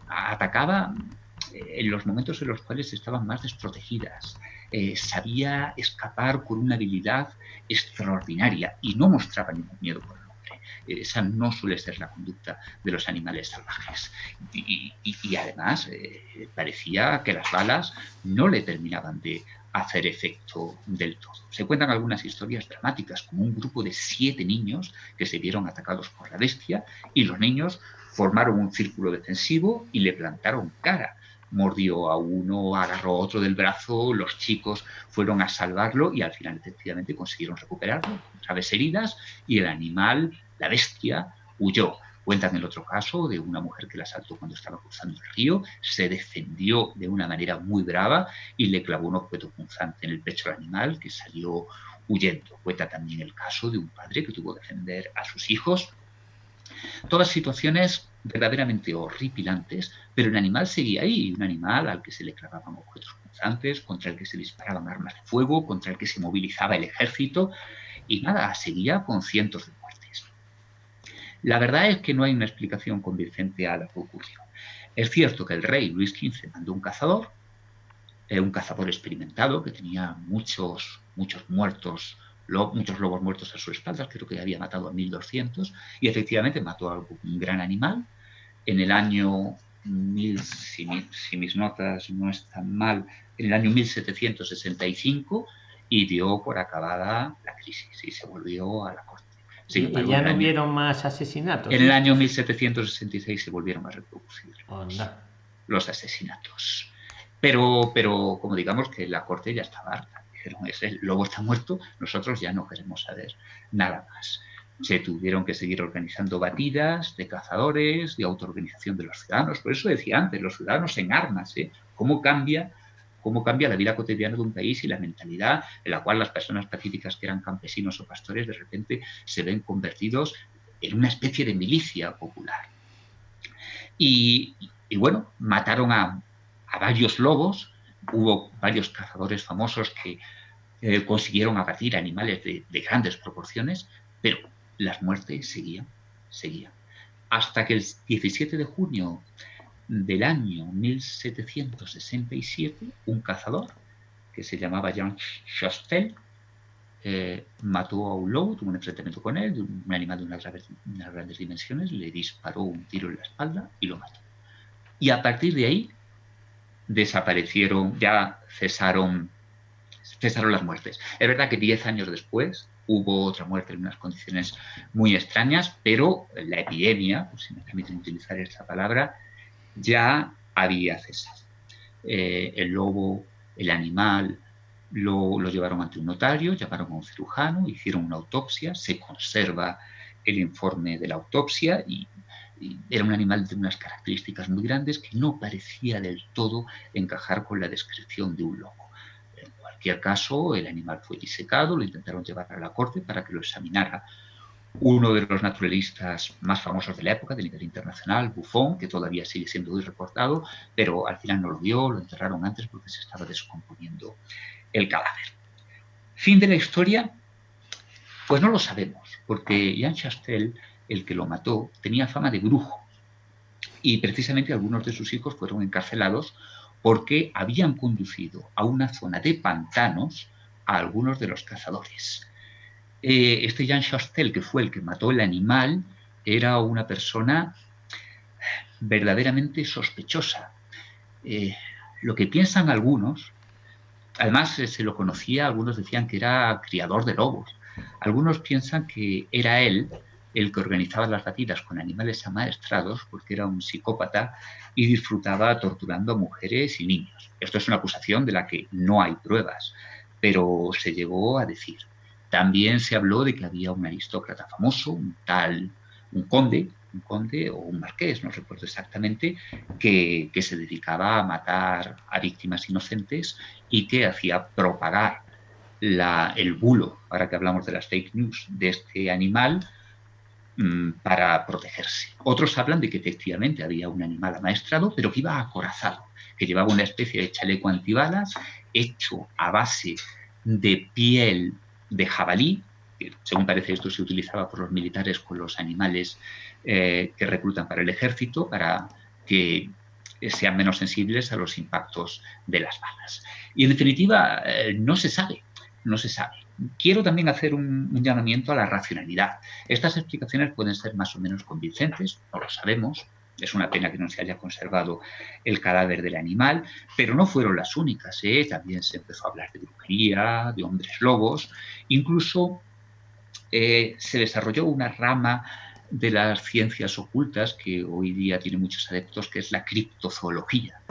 [SPEAKER 2] atacaba en los momentos en los cuales estaban más desprotegidas. Eh, sabía escapar con una habilidad extraordinaria y no mostraba ningún miedo por. Esa no suele ser la conducta de los animales salvajes. Y, además eh, parecía que las balas no le terminaban de hacer efecto del todo. Se cuentan algunas historias dramáticas, como un grupo de siete niños que se vieron atacados por la bestia y los niños formaron un círculo defensivo y le plantaron cara mordió a uno, agarró a otro del brazo, los chicos fueron a salvarlo y al final efectivamente consiguieron recuperarlo, graves heridas y el animal, la bestia, huyó. Cuentan el otro caso de una mujer que la asaltó cuando estaba cruzando el río, se defendió de una manera muy brava y le clavó un objeto punzante en el pecho al animal que salió huyendo. Cuenta también el caso de un padre que tuvo que defender a sus hijos. Todas situaciones verdaderamente horripilantes, pero el animal seguía ahí, un animal al que se le clavaban objetos punzantes, contra el que se disparaban armas de fuego, contra el que se movilizaba el ejército, y nada, seguía con cientos de. La verdad es que no hay una explicación convincente a lo que. Es cierto que el rey Luis XV mandó un cazador, era un cazador experimentado que tenía muchos, muchos muertos muchos lobos muertos a su espalda, creo que había matado a 1200, y efectivamente mató a un gran animal. En el año, mil, si, mis notas no están mal, en el año 1765, y dio por acabada la crisis y se volvió a la corte.
[SPEAKER 1] ¿Y ya no hubieron más asesinatos?
[SPEAKER 2] En el año 1766 se volvieron a reproducir los, asesinatos. Pero, pero como digamos que la corte ya estaba harta dijeron, el lobo está muerto, nosotros ya no queremos saber nada más. Se tuvieron que seguir organizando batidas de cazadores, de autoorganización de los ciudadanos. Por eso decía antes, los ciudadanos en armas, ¿eh? ¿Cómo cambia cómo cambia la vida cotidiana de un país y la mentalidad en la cual las personas pacíficas que eran campesinos o pastores de repente se ven convertidos en una especie de milicia popular. Y, bueno, mataron a, varios lobos, hubo varios cazadores famosos que eh, consiguieron abatir animales de, grandes proporciones, pero las muertes seguían, seguían. Hasta que el 17 de junio del año 1767, un cazador que se llamaba Jean Chastel eh, mató a un lobo, tuvo un enfrentamiento con él, un animal de unas, grandes dimensiones, le disparó un tiro en la espalda y lo mató. Y a partir de ahí desaparecieron, ya cesaron, cesaron las muertes. Es verdad que diez años después hubo otra muerte en unas condiciones muy extrañas, pero la epidemia, si me permiten utilizar esta palabra, ya había cesado. Eh, el lobo, el animal, lo, lo, llevaron ante un notario, llamaron a un cirujano, hicieron una autopsia, se conserva el informe de la autopsia y era un animal de unas características muy grandes que no parecía del todo encajar con la descripción de un lobo. En cualquier caso, el animal fue disecado, lo intentaron llevar a la corte para que lo examinara uno de los naturalistas más famosos de la época, de nivel internacional, Buffon, que todavía sigue siendo muy reportado, pero al final no lo vio, lo enterraron antes porque se estaba descomponiendo el cadáver. Fin de la historia, pues no lo sabemos, porque Jean Chastel el que lo mató, tenía fama de brujo. Y precisamente algunos de sus hijos fueron encarcelados porque habían conducido a una zona de pantanos a algunos de los cazadores. Eh, este Jean Chastel, que fue el que mató el animal, era una persona verdaderamente sospechosa. Eh, lo que piensan algunos, además eh, se lo conocía, algunos decían que era criador de lobos, algunos piensan que era él el que organizaba las batidas con animales amaestrados porque era un psicópata y disfrutaba torturando a mujeres y niños. Esto es una acusación de la que no hay pruebas, pero se llegó a decir. También se habló de que había un aristócrata famoso, un tal, un conde, un conde o un marqués, no recuerdo exactamente, que, se dedicaba a matar a víctimas inocentes y que hacía propagar el bulo, ahora que hablamos de las fake news, de este animal Mm, para protegerse. Otros hablan de que efectivamente había un animal amaestrado, pero que iba acorazado, que llevaba una especie de chaleco antibalas hecho a base de piel de jabalí, que según parece esto se utilizaba por los militares con los animales eh, que reclutan para el ejército, para que sean menos sensibles a los impactos de las balas. Y en definitiva, eh, no se sabe, no se sabe. quiero también hacer un, llamamiento a la racionalidad. Estas explicaciones pueden ser más o menos convincentes, no lo sabemos, es una pena que no se haya conservado el cadáver del animal, pero no fueron las únicas. ¿eh? También se empezó a hablar de brujería, de hombres lobos. Incluso eh, se desarrolló una rama de las ciencias ocultas que hoy día tiene muchos adeptos, que es la criptozoología,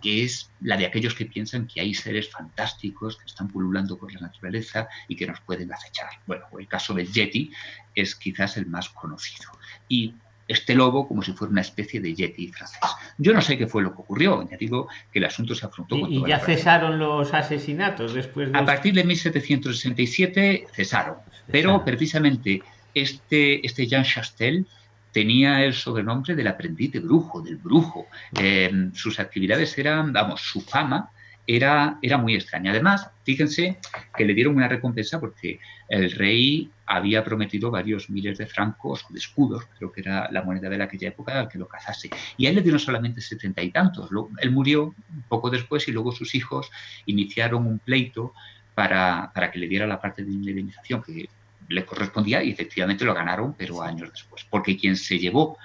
[SPEAKER 2] que es la de aquellos que piensan que hay seres fantásticos que están pululando por la naturaleza y que nos pueden acechar. Bueno, el caso del Yeti es quizás el más conocido. Y este lobo como si fuera una especie de Yeti francés. Yo no sé qué fue lo que ocurrió, ya digo que el asunto se afrontó
[SPEAKER 1] ¿Y, y ya cesaron los asesinatos después
[SPEAKER 2] de... A partir de 1767 cesaron, pero precisamente este, este Jean Chastel tenía el sobrenombre del aprendiz de brujo, del brujo. Em, sus actividades eran, vamos, su fama era, era muy extraña. Además, fíjense que le dieron una recompensa porque el rey había prometido varios miles de francos, de escudos, creo que era la moneda de aquella época, al que lo cazase. Y a él le dieron solamente setenta y tantos. Él murió poco después y luego sus hijos iniciaron un pleito para, para que le diera la parte de indemnización que le correspondía y efectivamente lo ganaron, pero años después. Porque quien se llevó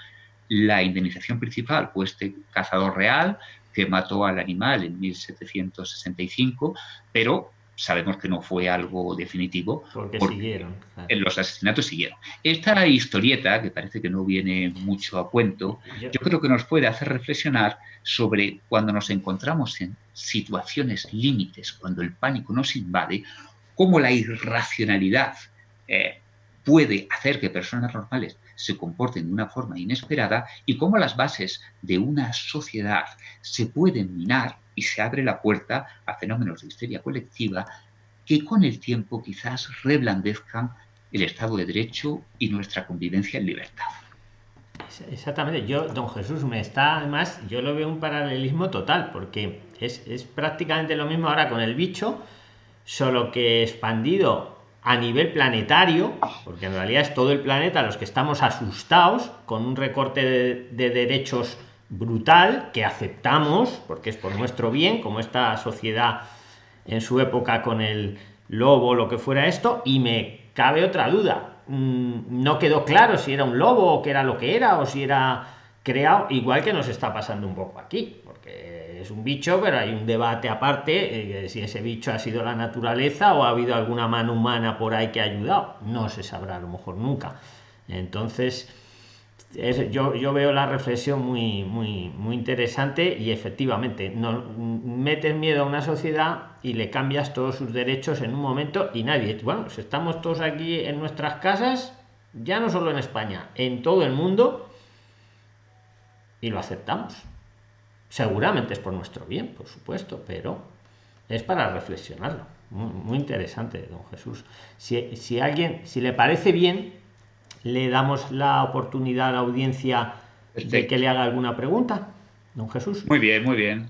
[SPEAKER 2] la indemnización principal fue este cazador real que mató al animal en 1765, pero sabemos que no fue algo definitivo.
[SPEAKER 1] Porque, siguieron.
[SPEAKER 2] Los asesinatos siguieron. Esta historieta, que parece que no viene mucho a cuento, yo creo que nos puede hacer reflexionar sobre cuando nos encontramos en situaciones límites, cuando el pánico nos invade, cómo la irracionalidad eh, puede hacer que personas normales se comporten de una forma inesperada y cómo las bases de una sociedad se pueden minar y se abre la puerta a fenómenos de histeria colectiva que con el tiempo quizás reblandezcan el Estado de Derecho y nuestra convivencia en libertad.
[SPEAKER 1] Exactamente, yo, don Jesús, me está, además, yo lo veo un paralelismo total, porque es, es prácticamente lo mismo ahora con el bicho, solo que expandido a nivel planetario, porque en realidad es todo el planeta los que estamos asustados con un recorte de, derechos brutal que aceptamos porque es por nuestro bien, como esta sociedad en su época con el lobo, lo que fuera esto, y me cabe otra duda. Mm, no quedó claro si era un lobo o qué era lo que era o si era creado, igual que nos está pasando un poco aquí, porque es un bicho, pero hay un debate aparte eh, si ese bicho ha sido la naturaleza o ha habido alguna mano humana por ahí que ha ayudado. No se sabrá a lo mejor nunca. Entonces, yo, yo, veo la reflexión muy, muy, muy interesante y efectivamente no, metes miedo a una sociedad y le cambias todos sus derechos en un momento y nadie. Bueno, si estamos todos aquí en nuestras casas, ya no solo en España, en todo el mundo y lo aceptamos. Seguramente es por nuestro bien, por supuesto, pero es para reflexionarlo. Muy, interesante, don Jesús. Si, alguien, si le parece bien, le damos la oportunidad a la audiencia de que le haga alguna pregunta, don Jesús.
[SPEAKER 2] Muy bien, muy bien,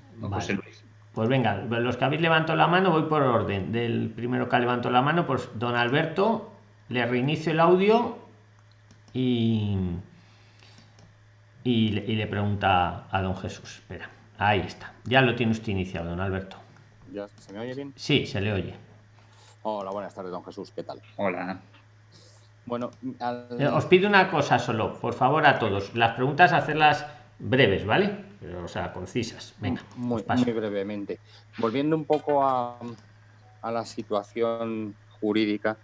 [SPEAKER 1] Pues venga, los que habéis levantado la mano, voy por orden. Del primero que levantado la mano, pues don Alberto, le reinicio el audio y, y, le pregunta a don Jesús. Espera. Ahí está. Ya lo tiene usted iniciado, don Alberto.
[SPEAKER 3] ¿Ya se me oye bien?
[SPEAKER 1] Sí, se le oye.
[SPEAKER 3] Hola, buenas tardes, don Jesús. ¿Qué tal?
[SPEAKER 2] Hola.
[SPEAKER 1] Bueno, eh, os pido una cosa solo, por favor, a todos. Las preguntas hacerlas breves, ¿vale? O sea, concisas. Venga.
[SPEAKER 3] Muy, muy brevemente. Volviendo un poco a, la situación jurídica,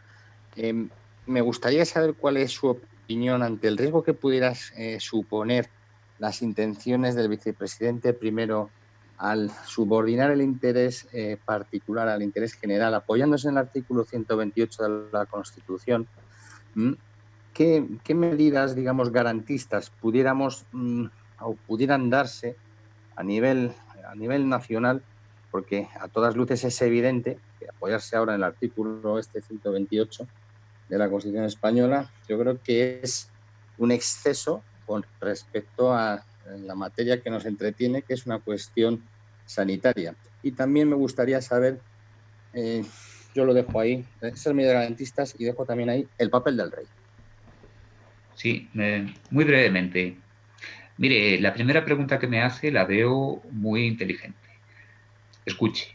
[SPEAKER 3] em, me gustaría saber cuál es su opinión ante el riesgo que pudieras eh, suponer las intenciones del vicepresidente primero al subordinar el interés eh, particular al interés general, apoyándose en el artículo 128 de la Constitución, ¿qué, medidas, digamos, garantistas pudiéramos mm, o pudieran darse a nivel, a nivel nacional? Porque a todas luces es evidente que apoyarse ahora en el artículo este 128 de la Constitución española, yo creo que es un exceso con respecto a la materia que nos entretiene, que es una cuestión sanitaria. Y también me gustaría saber, eh, yo lo dejo ahí, esas medidas garantistas y dejo también ahí el papel del rey.
[SPEAKER 2] Sí, muy brevemente. Mire, la primera pregunta que me hace la veo muy inteligente. Escuche,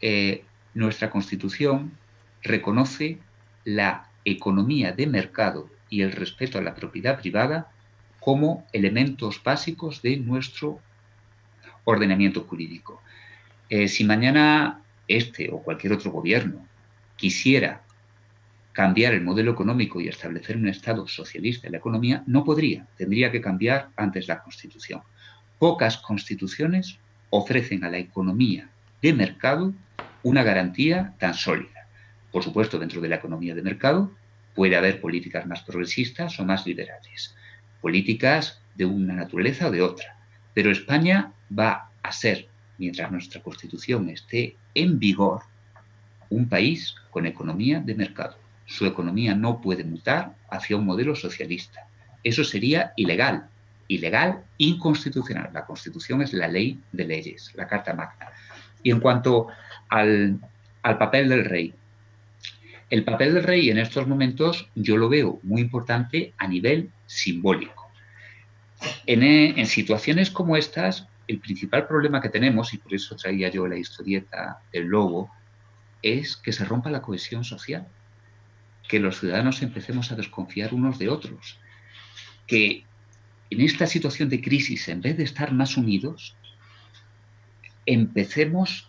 [SPEAKER 2] eh, nuestra constitución reconoce la economía de mercado y el respeto a la propiedad privada como elementos básicos de nuestro ordenamiento jurídico. Eh, si mañana este o cualquier otro gobierno quisiera cambiar el modelo económico y establecer un Estado socialista en la economía, no podría, tendría que cambiar antes la Constitución. Pocas constituciones ofrecen a la economía de mercado una garantía tan sólida. Por supuesto, dentro de la economía de mercado puede haber políticas más progresistas o más liberales, políticas de una naturaleza o de otra, pero España va a ser, mientras nuestra Constitución esté en vigor, un país con economía de mercado. Su economía no puede mutar hacia un modelo socialista. Eso sería ilegal, ilegal, inconstitucional. La Constitución es la ley de leyes, la Carta Magna. Y en cuanto al, papel del rey, el papel del rey en estos momentos yo lo veo muy importante a nivel simbólico. En, en, situaciones como estas, el principal problema que tenemos, y por eso traía yo la historieta del lobo, es que se rompa la cohesión social, que los ciudadanos empecemos a desconfiar unos de otros, que en esta situación de crisis, en vez de estar más unidos, empecemos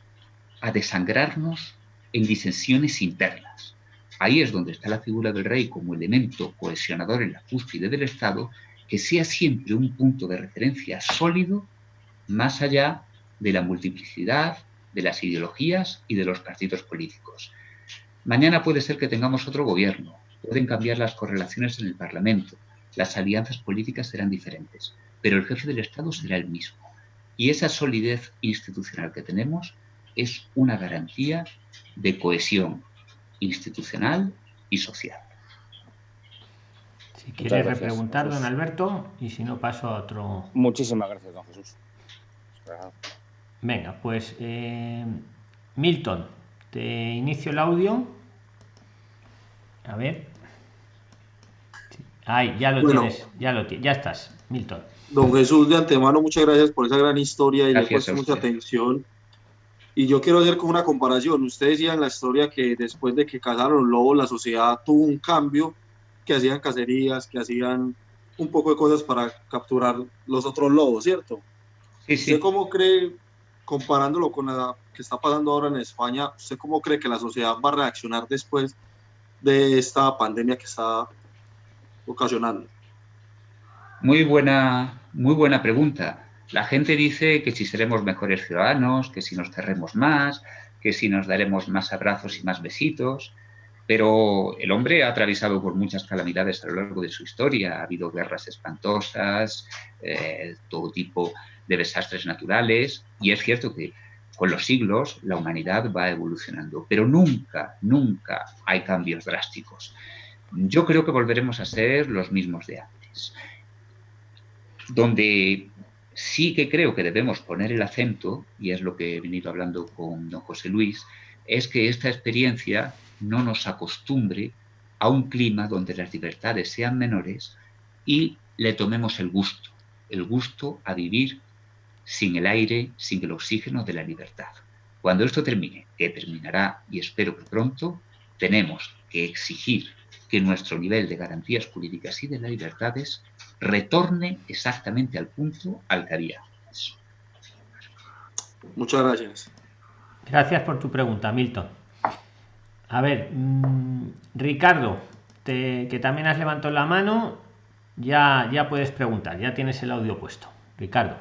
[SPEAKER 2] a desangrarnos en disensiones internas. Ahí es donde está la figura del rey como elemento cohesionador en la cúspide del Estado, que sea siempre un punto de referencia sólido más allá de la multiplicidad, de las ideologías y de los partidos políticos. Mañana puede ser que tengamos otro gobierno, pueden cambiar las correlaciones en el Parlamento, las alianzas políticas serán diferentes, pero el jefe del Estado será el mismo. Y esa solidez institucional que tenemos es una garantía de cohesión institucional y social.
[SPEAKER 1] Si quiere repreguntar, don Alberto, y si no paso a otro.
[SPEAKER 3] Muchísimas gracias, don Jesús.
[SPEAKER 1] Venga, pues eh, Milton, te inicio el audio. A ver. Ay, ya lo tienes, ya lo tienes, ya estás, Milton.
[SPEAKER 4] Don Jesús, de antemano, muchas gracias por esa gran historia y le he puesto mucha atención. Y yo quiero hacer como una comparación. Usted decía en la historia que después de que cazaron los lobos, la sociedad tuvo un cambio, que hacían cacerías, que hacían un poco de cosas para capturar los otros lobos, ¿cierto? Sí, sí. ¿Usted cómo cree comparándolo con lo que está pasando ahora en España, ¿usted cómo cree que la sociedad va a reaccionar después de esta pandemia que está ocasionando?
[SPEAKER 2] Muy buena, muy buena pregunta. La gente dice que si seremos mejores ciudadanos, que si nos cerremos más, que si nos daremos más abrazos y más besitos, pero el hombre ha atravesado por muchas calamidades a lo largo de su historia. Ha habido guerras espantosas, eh, todo tipo de desastres naturales y es cierto que con los siglos la humanidad va evolucionando, pero nunca, nunca hay cambios drásticos. Yo creo que volveremos a ser los mismos de antes. Donde sí que creo que debemos poner el acento, y es lo que he venido hablando con don José Luis, es que esta experiencia no nos acostumbre a un clima donde las libertades sean menores y le tomemos el gusto, el gusto a vivir sin el aire, sin el oxígeno de la libertad. Cuando esto termine, que terminará y espero que pronto, tenemos que exigir que nuestro nivel de garantías jurídicas y de las libertades retorne exactamente al punto al que había
[SPEAKER 4] Muchas gracias.
[SPEAKER 1] Gracias por tu pregunta, Milton. A ver, mm, Ricardo, que también has levantado la mano, ya, ya puedes preguntar, ya tienes el audio puesto. Ricardo.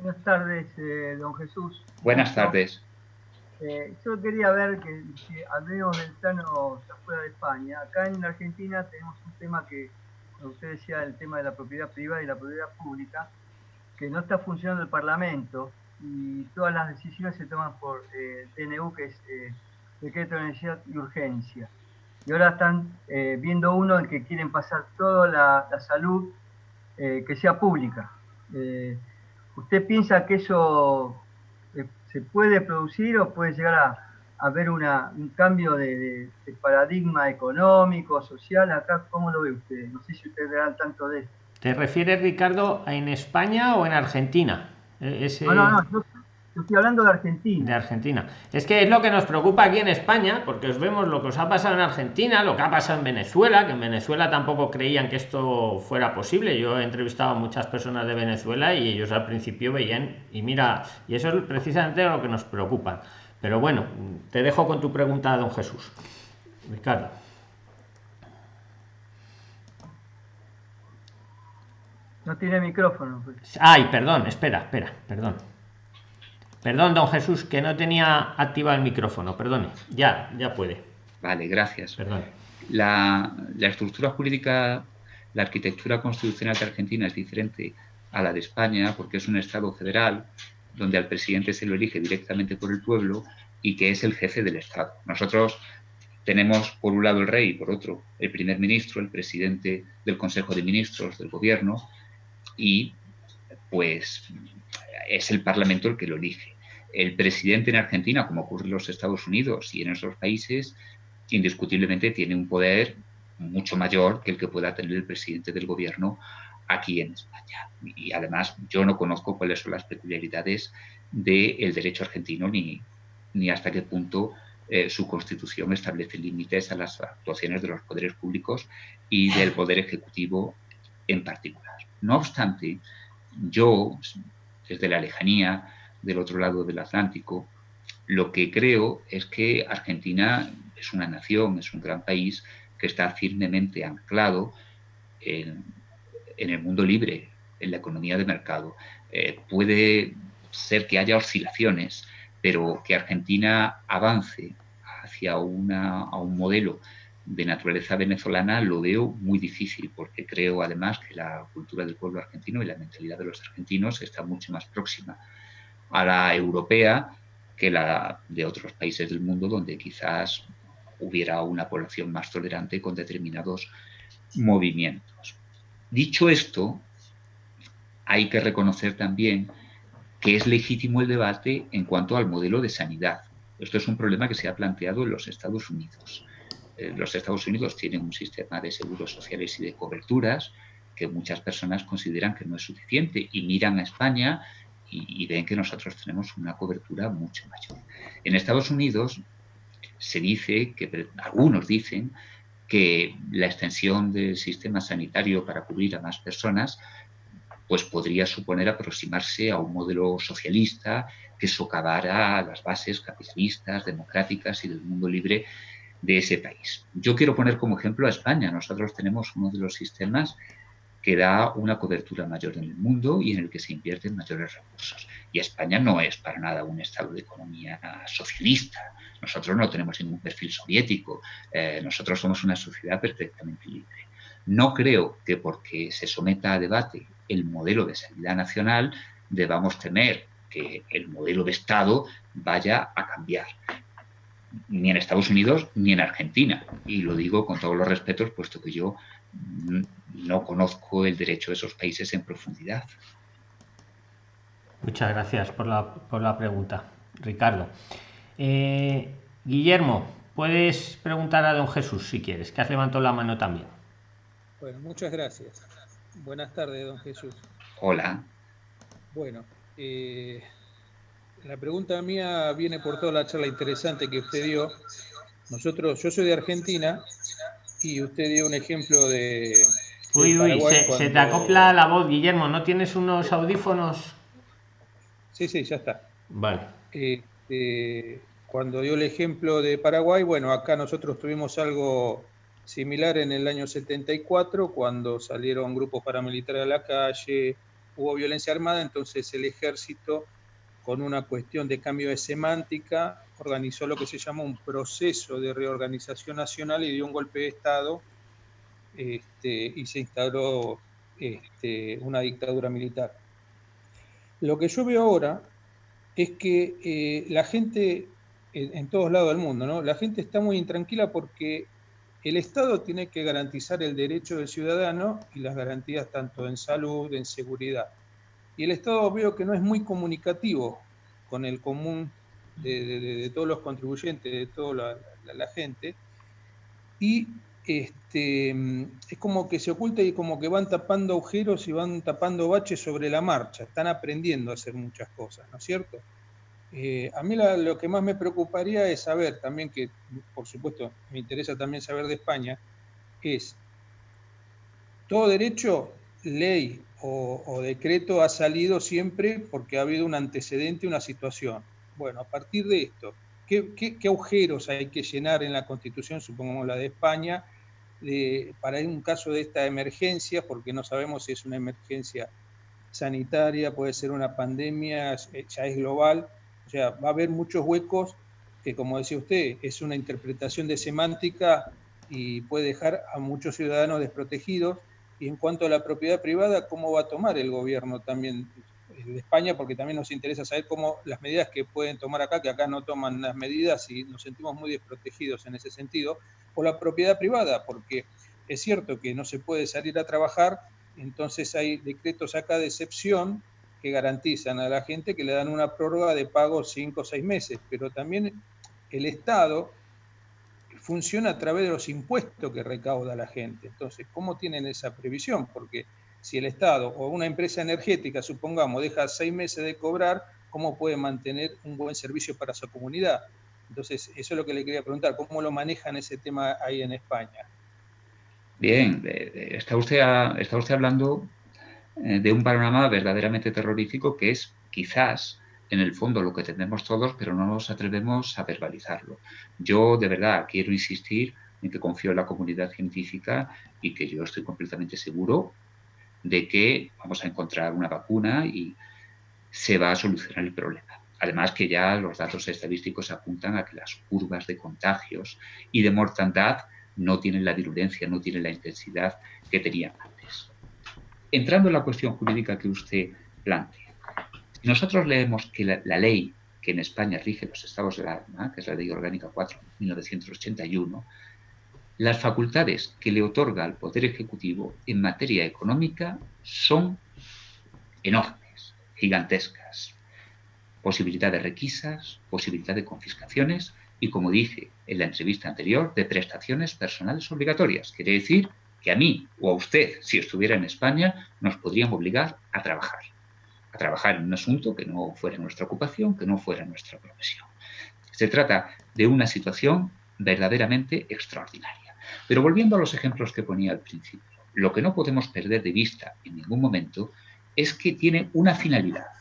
[SPEAKER 5] Buenas tardes, eh, don Jesús.
[SPEAKER 2] Buenas tardes.
[SPEAKER 5] Eh, yo quería ver que, al menos del plano fuera de España, acá en Argentina tenemos un tema que, usted decía, el tema de la propiedad privada y la propiedad pública, que no está funcionando el Parlamento y todas las decisiones se toman por eh, el TNU, que es decreto de necesidad y urgencia. Y ahora están viendo uno en que quieren pasar toda la, salud que sea pública. ¿Usted piensa que eso eh, se puede producir o puede llegar a, haber una, un cambio de, paradigma económico, social? Acá, ¿cómo lo ve usted? No sé si usted verá tanto de esto.
[SPEAKER 1] ¿Te refieres, Ricardo, en España o en Argentina?
[SPEAKER 5] E, no, no, no. Yo, estoy hablando de Argentina.
[SPEAKER 1] De Argentina. Es que es lo que nos preocupa aquí en España, porque os vemos lo que os ha pasado en Argentina, lo que ha pasado en Venezuela, que en Venezuela tampoco creían que esto fuera posible. Yo he entrevistado a muchas personas de Venezuela y ellos al principio veían, y mira, y eso es precisamente lo que nos preocupa. Pero bueno, te dejo con tu pregunta, don Jesús. Ricardo.
[SPEAKER 5] No tiene micrófono. Pues.
[SPEAKER 1] Ay, perdón, espera, espera, perdón. Perdón, don Jesús, que no tenía activado el micrófono, perdone. Ya, ya puede.
[SPEAKER 2] Vale, gracias. Perdón. La, la estructura jurídica, la arquitectura constitucional de Argentina es diferente a la de España porque es un Estado federal donde al presidente se lo elige directamente por el pueblo y que es el jefe del Estado. Nosotros tenemos por un lado el rey y por otro el primer ministro, el presidente del Consejo de Ministros del gobierno y pues es el Parlamento el que lo elige. El presidente en Argentina, como ocurre en los Estados Unidos y en esos países, indiscutiblemente tiene un poder mucho mayor que el que pueda tener el presidente del gobierno aquí en España. Y además yo no conozco cuáles son las peculiaridades del derecho argentino ni, ni hasta qué punto eh, su constitución establece límites a las actuaciones de los poderes públicos y del poder ejecutivo en particular. No obstante, yo, desde la lejanía del otro lado del Atlántico, lo que creo es que Argentina es una nación, es un gran país que está firmemente anclado en, el mundo libre, en la economía de mercado. Eh, puede ser que haya oscilaciones, pero que Argentina avance hacia un modelo de naturaleza venezolana lo veo muy difícil, porque creo además que la cultura del pueblo argentino y la mentalidad de los argentinos está mucho más próxima a la europea que la de otros países del mundo donde quizás hubiera una población más tolerante con determinados movimientos. Dicho esto, hay que reconocer también que es legítimo el debate en cuanto al modelo de sanidad. Esto es un problema que se ha planteado en los Estados Unidos. Eh, los Estados Unidos tienen un sistema de seguros sociales y de coberturas que muchas personas consideran que no es suficiente y miran a España y, ven que nosotros tenemos una cobertura mucho mayor. En Estados Unidos se dice, que algunos dicen, que la extensión del sistema sanitario para cubrir a más personas pues podría suponer aproximarse a un modelo socialista que socavara las bases capitalistas, democráticas y del mundo libre de ese país. Yo quiero poner como ejemplo a España. Nosotros tenemos uno de los sistemas que da una cobertura mayor en el mundo y en el que se invierten mayores recursos. Y España no es para nada un estado de economía socialista. Nosotros no tenemos ningún perfil soviético. Eh, nosotros somos una sociedad perfectamente libre. No creo que porque se someta a debate el modelo de sanidad nacional debamos temer que el modelo de Estado vaya a cambiar ni en Estados Unidos ni en Argentina. Y lo digo con todos los respetos, puesto que yo no conozco el derecho de esos países en profundidad.
[SPEAKER 1] Muchas gracias por la, por la pregunta, Ricardo. Eh, Guillermo, puedes preguntar a don Jesús si quieres, que has levantado la mano también.
[SPEAKER 6] Bueno, muchas gracias. Buenas tardes, don Jesús.
[SPEAKER 2] Hola.
[SPEAKER 6] Bueno, eh, la pregunta mía viene por toda la charla interesante que usted dio. Nosotros, yo soy de Argentina y usted dio un ejemplo de.
[SPEAKER 1] Uy, uy, se, te acopla la voz, Guillermo. ¿No tienes unos audífonos?
[SPEAKER 6] Sí, sí, ya está.
[SPEAKER 1] Vale.
[SPEAKER 6] Este, cuando dio el ejemplo de Paraguay, bueno, acá nosotros tuvimos algo similar en el año 74, cuando salieron grupos paramilitares a la calle, hubo violencia armada, entonces el ejército con una cuestión de cambio de semántica, organizó lo que se llama un proceso de reorganización nacional y dio un golpe de Estado este, y se instauró este, una dictadura militar. Lo que yo veo ahora es que eh, la gente, en, todos lados del mundo, ¿no? la gente está muy intranquila porque el Estado tiene que garantizar el derecho del ciudadano y las garantías tanto en salud, en seguridad. Y el Estado veo que no es muy comunicativo con el común de, todos los contribuyentes, de toda la, gente. Y este, es como que se oculta y como que van tapando agujeros y van tapando baches sobre la marcha. Están aprendiendo a hacer muchas cosas, ¿no es cierto? Eh, a mí lo que más me preocuparía es saber también que, por supuesto, me interesa también saber de España, es todo derecho, ley o, decreto ha salido siempre porque ha habido un antecedente, una situación. Bueno, a partir de esto, ¿qué, agujeros hay que llenar en la Constitución, supongamos la de España, para un caso de esta emergencia, porque no sabemos si es una emergencia sanitaria, puede ser una pandemia, ya es global, o sea, va a haber muchos huecos que, como decía usted, es una interpretación de semántica y puede dejar a muchos ciudadanos desprotegidos. Y en cuanto a la propiedad privada, ¿cómo va a tomar el gobierno también de España? Porque también nos interesa saber cómo las medidas que pueden tomar acá, que acá no toman las medidas y nos sentimos muy desprotegidos en ese sentido, o la propiedad privada, porque es cierto que no se puede salir a trabajar, entonces hay decretos acá de excepción que garantizan a la gente que le dan una prórroga de pago cinco o seis meses, pero también el Estado funciona a través de los impuestos que recauda la gente. Entonces, ¿cómo tienen esa previsión? Porque si el Estado o una empresa energética, supongamos, deja seis meses de cobrar, ¿cómo puede mantener un buen servicio para su comunidad? Entonces, eso es lo que le quería preguntar, ¿cómo lo manejan ese tema ahí en España?
[SPEAKER 2] Bien, está usted, está usted hablando eh, de un panorama verdaderamente terrorífico que es quizás en el fondo lo que tenemos todos, pero no nos atrevemos a verbalizarlo. Yo de verdad quiero insistir en que confío en la comunidad científica y que yo estoy completamente seguro de que vamos a encontrar una vacuna y se va a solucionar el problema. Además que ya los datos estadísticos apuntan a que las curvas de contagios y de mortandad no tienen la virulencia, no tienen la intensidad que tenían entrando en la cuestión jurídica que usted plantea, nosotros leemos que la, ley que en España rige los estados de alarma, que es la Ley Orgánica 4 1981, las facultades que le otorga al Poder Ejecutivo en materia económica son enormes, gigantescas. Posibilidad de requisas, posibilidad de confiscaciones y, como dije en la entrevista anterior, de prestaciones personales obligatorias. Quiere decir que a mí o a usted, si estuviera en España, nos podrían obligar a trabajar. A trabajar en un asunto que no fuera nuestra ocupación, que no fuera nuestra profesión. Se trata de una situación verdaderamente extraordinaria. Pero volviendo a los ejemplos que ponía al principio, lo que no podemos perder de vista en ningún momento es que tiene una finalidad,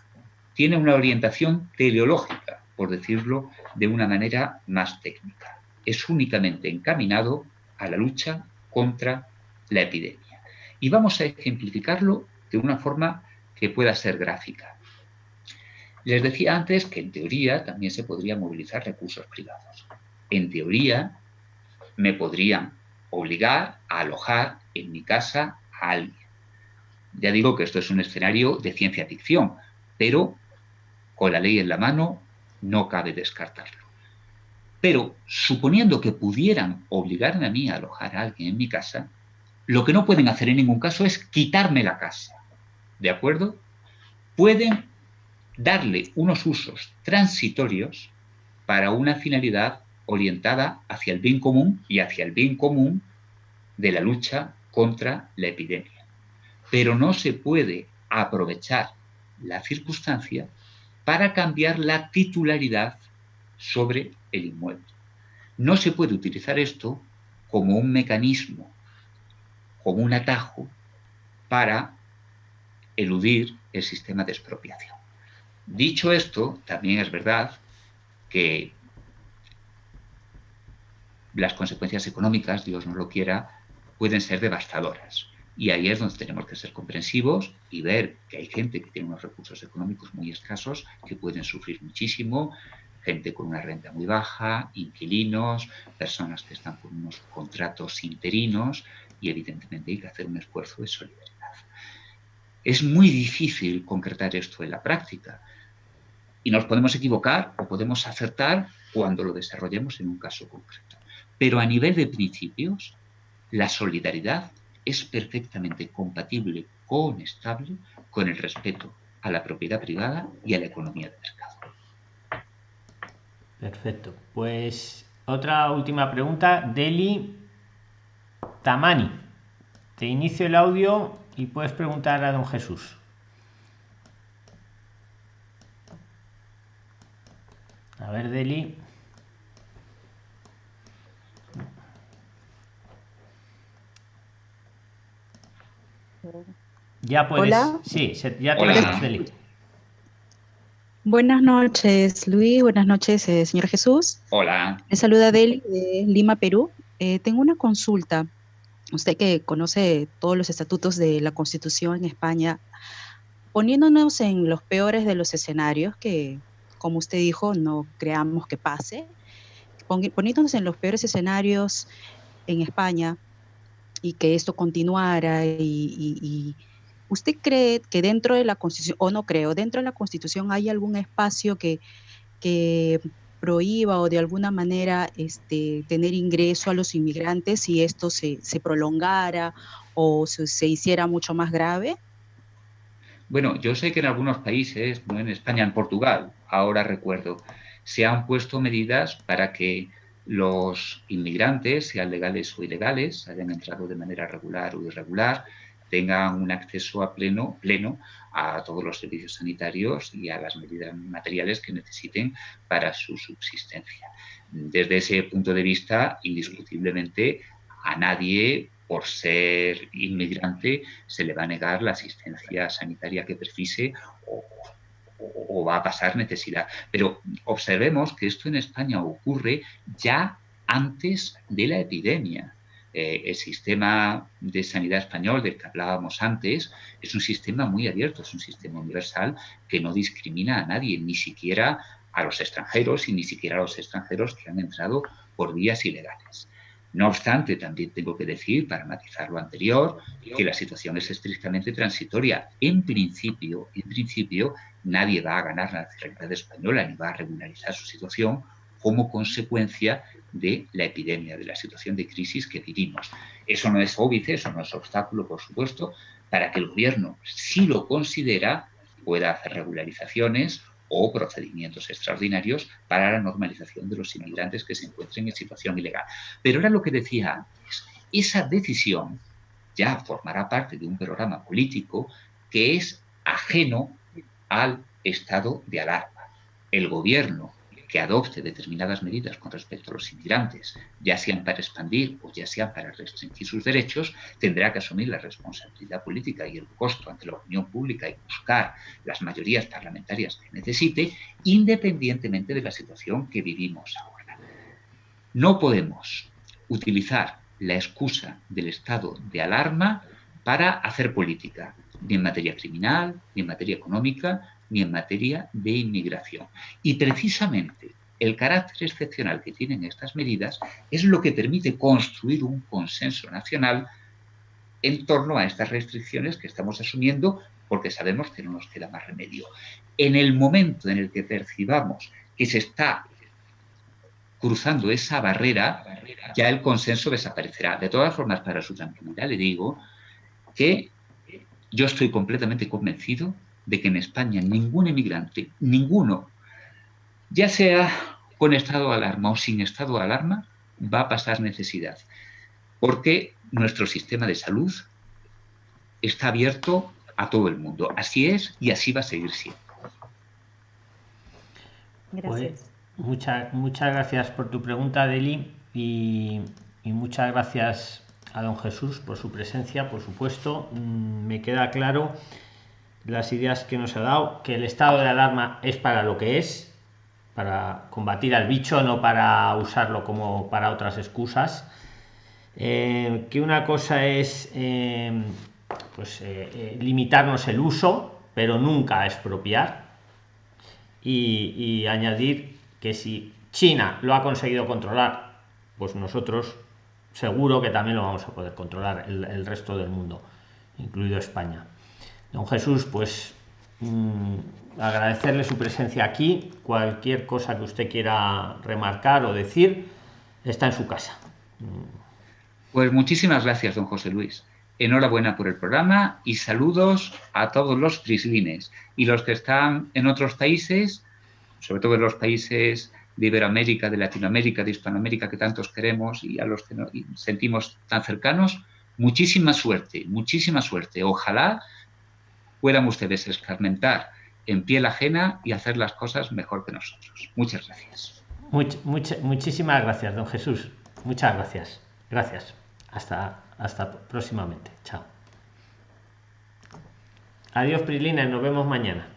[SPEAKER 2] tiene una orientación teleológica, por decirlo de una manera más técnica. Es únicamente encaminado a la lucha contra la epidemia. Y vamos a ejemplificarlo de una forma que pueda ser gráfica. Les decía antes que en teoría también se podrían movilizar recursos privados. En teoría me podrían obligar a alojar en mi casa a alguien. Ya digo que esto es un escenario de ciencia ficción, pero con la ley en la mano no cabe descartarlo. Pero suponiendo que pudieran obligarme a mí a alojar a alguien en mi casa, lo que no pueden hacer en ningún caso es quitarme la casa. ¿De acuerdo? Pueden darle unos usos transitorios para una finalidad orientada hacia el bien común y hacia el bien común de la lucha contra la epidemia. Pero no se puede aprovechar la circunstancia para cambiar la titularidad sobre el inmueble. No se puede utilizar esto como un mecanismo como un atajo para eludir el sistema de expropiación. Dicho esto, también es verdad que las consecuencias económicas, Dios no lo quiera, pueden ser devastadoras. Y ahí es donde tenemos que ser comprensivos y ver que hay gente que tiene unos recursos económicos muy escasos que pueden sufrir muchísimo, gente con una renta muy baja, inquilinos, personas que están con unos contratos interinos y evidentemente hay que hacer un esfuerzo de solidaridad. Es muy difícil concretar esto en la práctica y nos podemos equivocar o podemos acertar cuando lo desarrollemos en un caso concreto. Pero a nivel de principios, la solidaridad es perfectamente compatible con estable con el respeto a la propiedad privada y a la economía de mercado.
[SPEAKER 1] Perfecto. Pues otra última pregunta. Deli Tamani. Te inicio el audio y puedes preguntar a don Jesús. A ver, Deli. Ya puedes.
[SPEAKER 7] Hola.
[SPEAKER 1] Sí, ya te Deli.
[SPEAKER 7] Buenas noches, Luis. Buenas noches, eh, señor Jesús.
[SPEAKER 2] Hola.
[SPEAKER 7] Me saluda Deli de Lima, Perú. Eh, tengo una consulta. Usted que conoce todos los estatutos de la Constitución en España, poniéndonos en los peores de los escenarios, que como usted dijo, no creamos que pase, poniéndonos en los peores escenarios en España y que esto continuara y ¿Usted cree que dentro de la Constitución, o no creo, dentro de la Constitución hay algún espacio que, que prohíba o de alguna manera este, tener ingreso a los inmigrantes si esto se, se prolongara o se, se, hiciera mucho más grave?
[SPEAKER 2] Bueno, yo sé que en algunos países, no en España, en Portugal, ahora recuerdo, se han puesto medidas para que los inmigrantes, sean legales o ilegales, hayan entrado de manera regular o irregular, tengan un acceso a pleno, pleno a todos los servicios sanitarios y a las medidas materiales que necesiten para su subsistencia. Desde ese punto de vista, indiscutiblemente, a nadie, por ser inmigrante, se le va a negar la asistencia sanitaria que precise o, o va a pasar necesidad. Pero observemos que esto en España ocurre ya antes de la epidemia. Eh, el sistema de sanidad español del que hablábamos antes es un sistema muy abierto, es un sistema universal que no discrimina a nadie, ni siquiera a los extranjeros y ni siquiera a los extranjeros que han entrado por vías ilegales. No obstante, también tengo que decir, para matizar lo anterior, que la situación es estrictamente transitoria. En principio, en principio, nadie va a ganar la nacionalidad española ni va a regularizar su situación como consecuencia de la epidemia, de la situación de crisis que vivimos. Eso no es óbice, eso no es obstáculo, por supuesto, para que el gobierno, si lo considera, pueda hacer regularizaciones o procedimientos extraordinarios para la normalización de los inmigrantes que se encuentren en situación ilegal. Pero era lo que decía antes, esa decisión ya formará parte de un programa político que es ajeno al estado de alarma. El gobierno que adopte determinadas medidas con respecto a los inmigrantes, ya sean para expandir o ya sean para restringir sus derechos, tendrá que asumir la responsabilidad política y el costo ante la opinión pública y buscar las mayorías parlamentarias que necesite, independientemente de la situación que vivimos ahora. No podemos utilizar la excusa del estado de alarma para hacer política, ni en materia criminal, ni en materia económica, ni en materia de inmigración. Y precisamente el carácter excepcional que tienen estas medidas es lo que permite construir un consenso nacional en torno a estas restricciones que estamos asumiendo porque sabemos que no nos queda más remedio. En el momento en el que percibamos que se está cruzando esa barrera, ya el consenso desaparecerá. De todas formas, para su tranquilidad le digo que yo estoy completamente convencido de que en España ningún emigrante, ninguno, ya sea con estado de alarma o sin estado de alarma, va a pasar necesidad. Porque nuestro sistema de salud está abierto a todo el mundo. Así es y así va a seguir siendo.
[SPEAKER 1] Gracias. Pues, muchas, muchas gracias por tu pregunta, Deli, y, y muchas gracias a don Jesús por su presencia, por supuesto. Mm, me queda claro las ideas que nos ha dado, que el estado de alarma es para lo que es, para combatir al bicho, no para usarlo como para otras excusas. Eh, que una cosa es eh, pues, eh, limitarnos el uso, pero nunca expropiar. Y, y, añadir que si China lo ha conseguido controlar, pues nosotros seguro que también lo vamos a poder controlar el resto del mundo, incluido España. Don Jesús, pues mm, agradecerle su presencia aquí. Cualquier cosa que usted quiera remarcar o decir, está en su casa.
[SPEAKER 2] Pues muchísimas gracias, don José Luis. Enhorabuena por el programa y saludos a todos los prislines y los que están en otros países, sobre todo en los países de Iberoamérica, de Latinoamérica, de Hispanoamérica que tantos queremos y a los que nos sentimos tan cercanos. Muchísima suerte, muchísima suerte. Ojalá puedan ustedes escarmentar en piel ajena y hacer las cosas mejor que nosotros. Muchas gracias.
[SPEAKER 1] muchísimas gracias, don Jesús. Muchas gracias. Gracias. Hasta, hasta próximamente. Chao. Adiós, Prilina. Nos vemos mañana.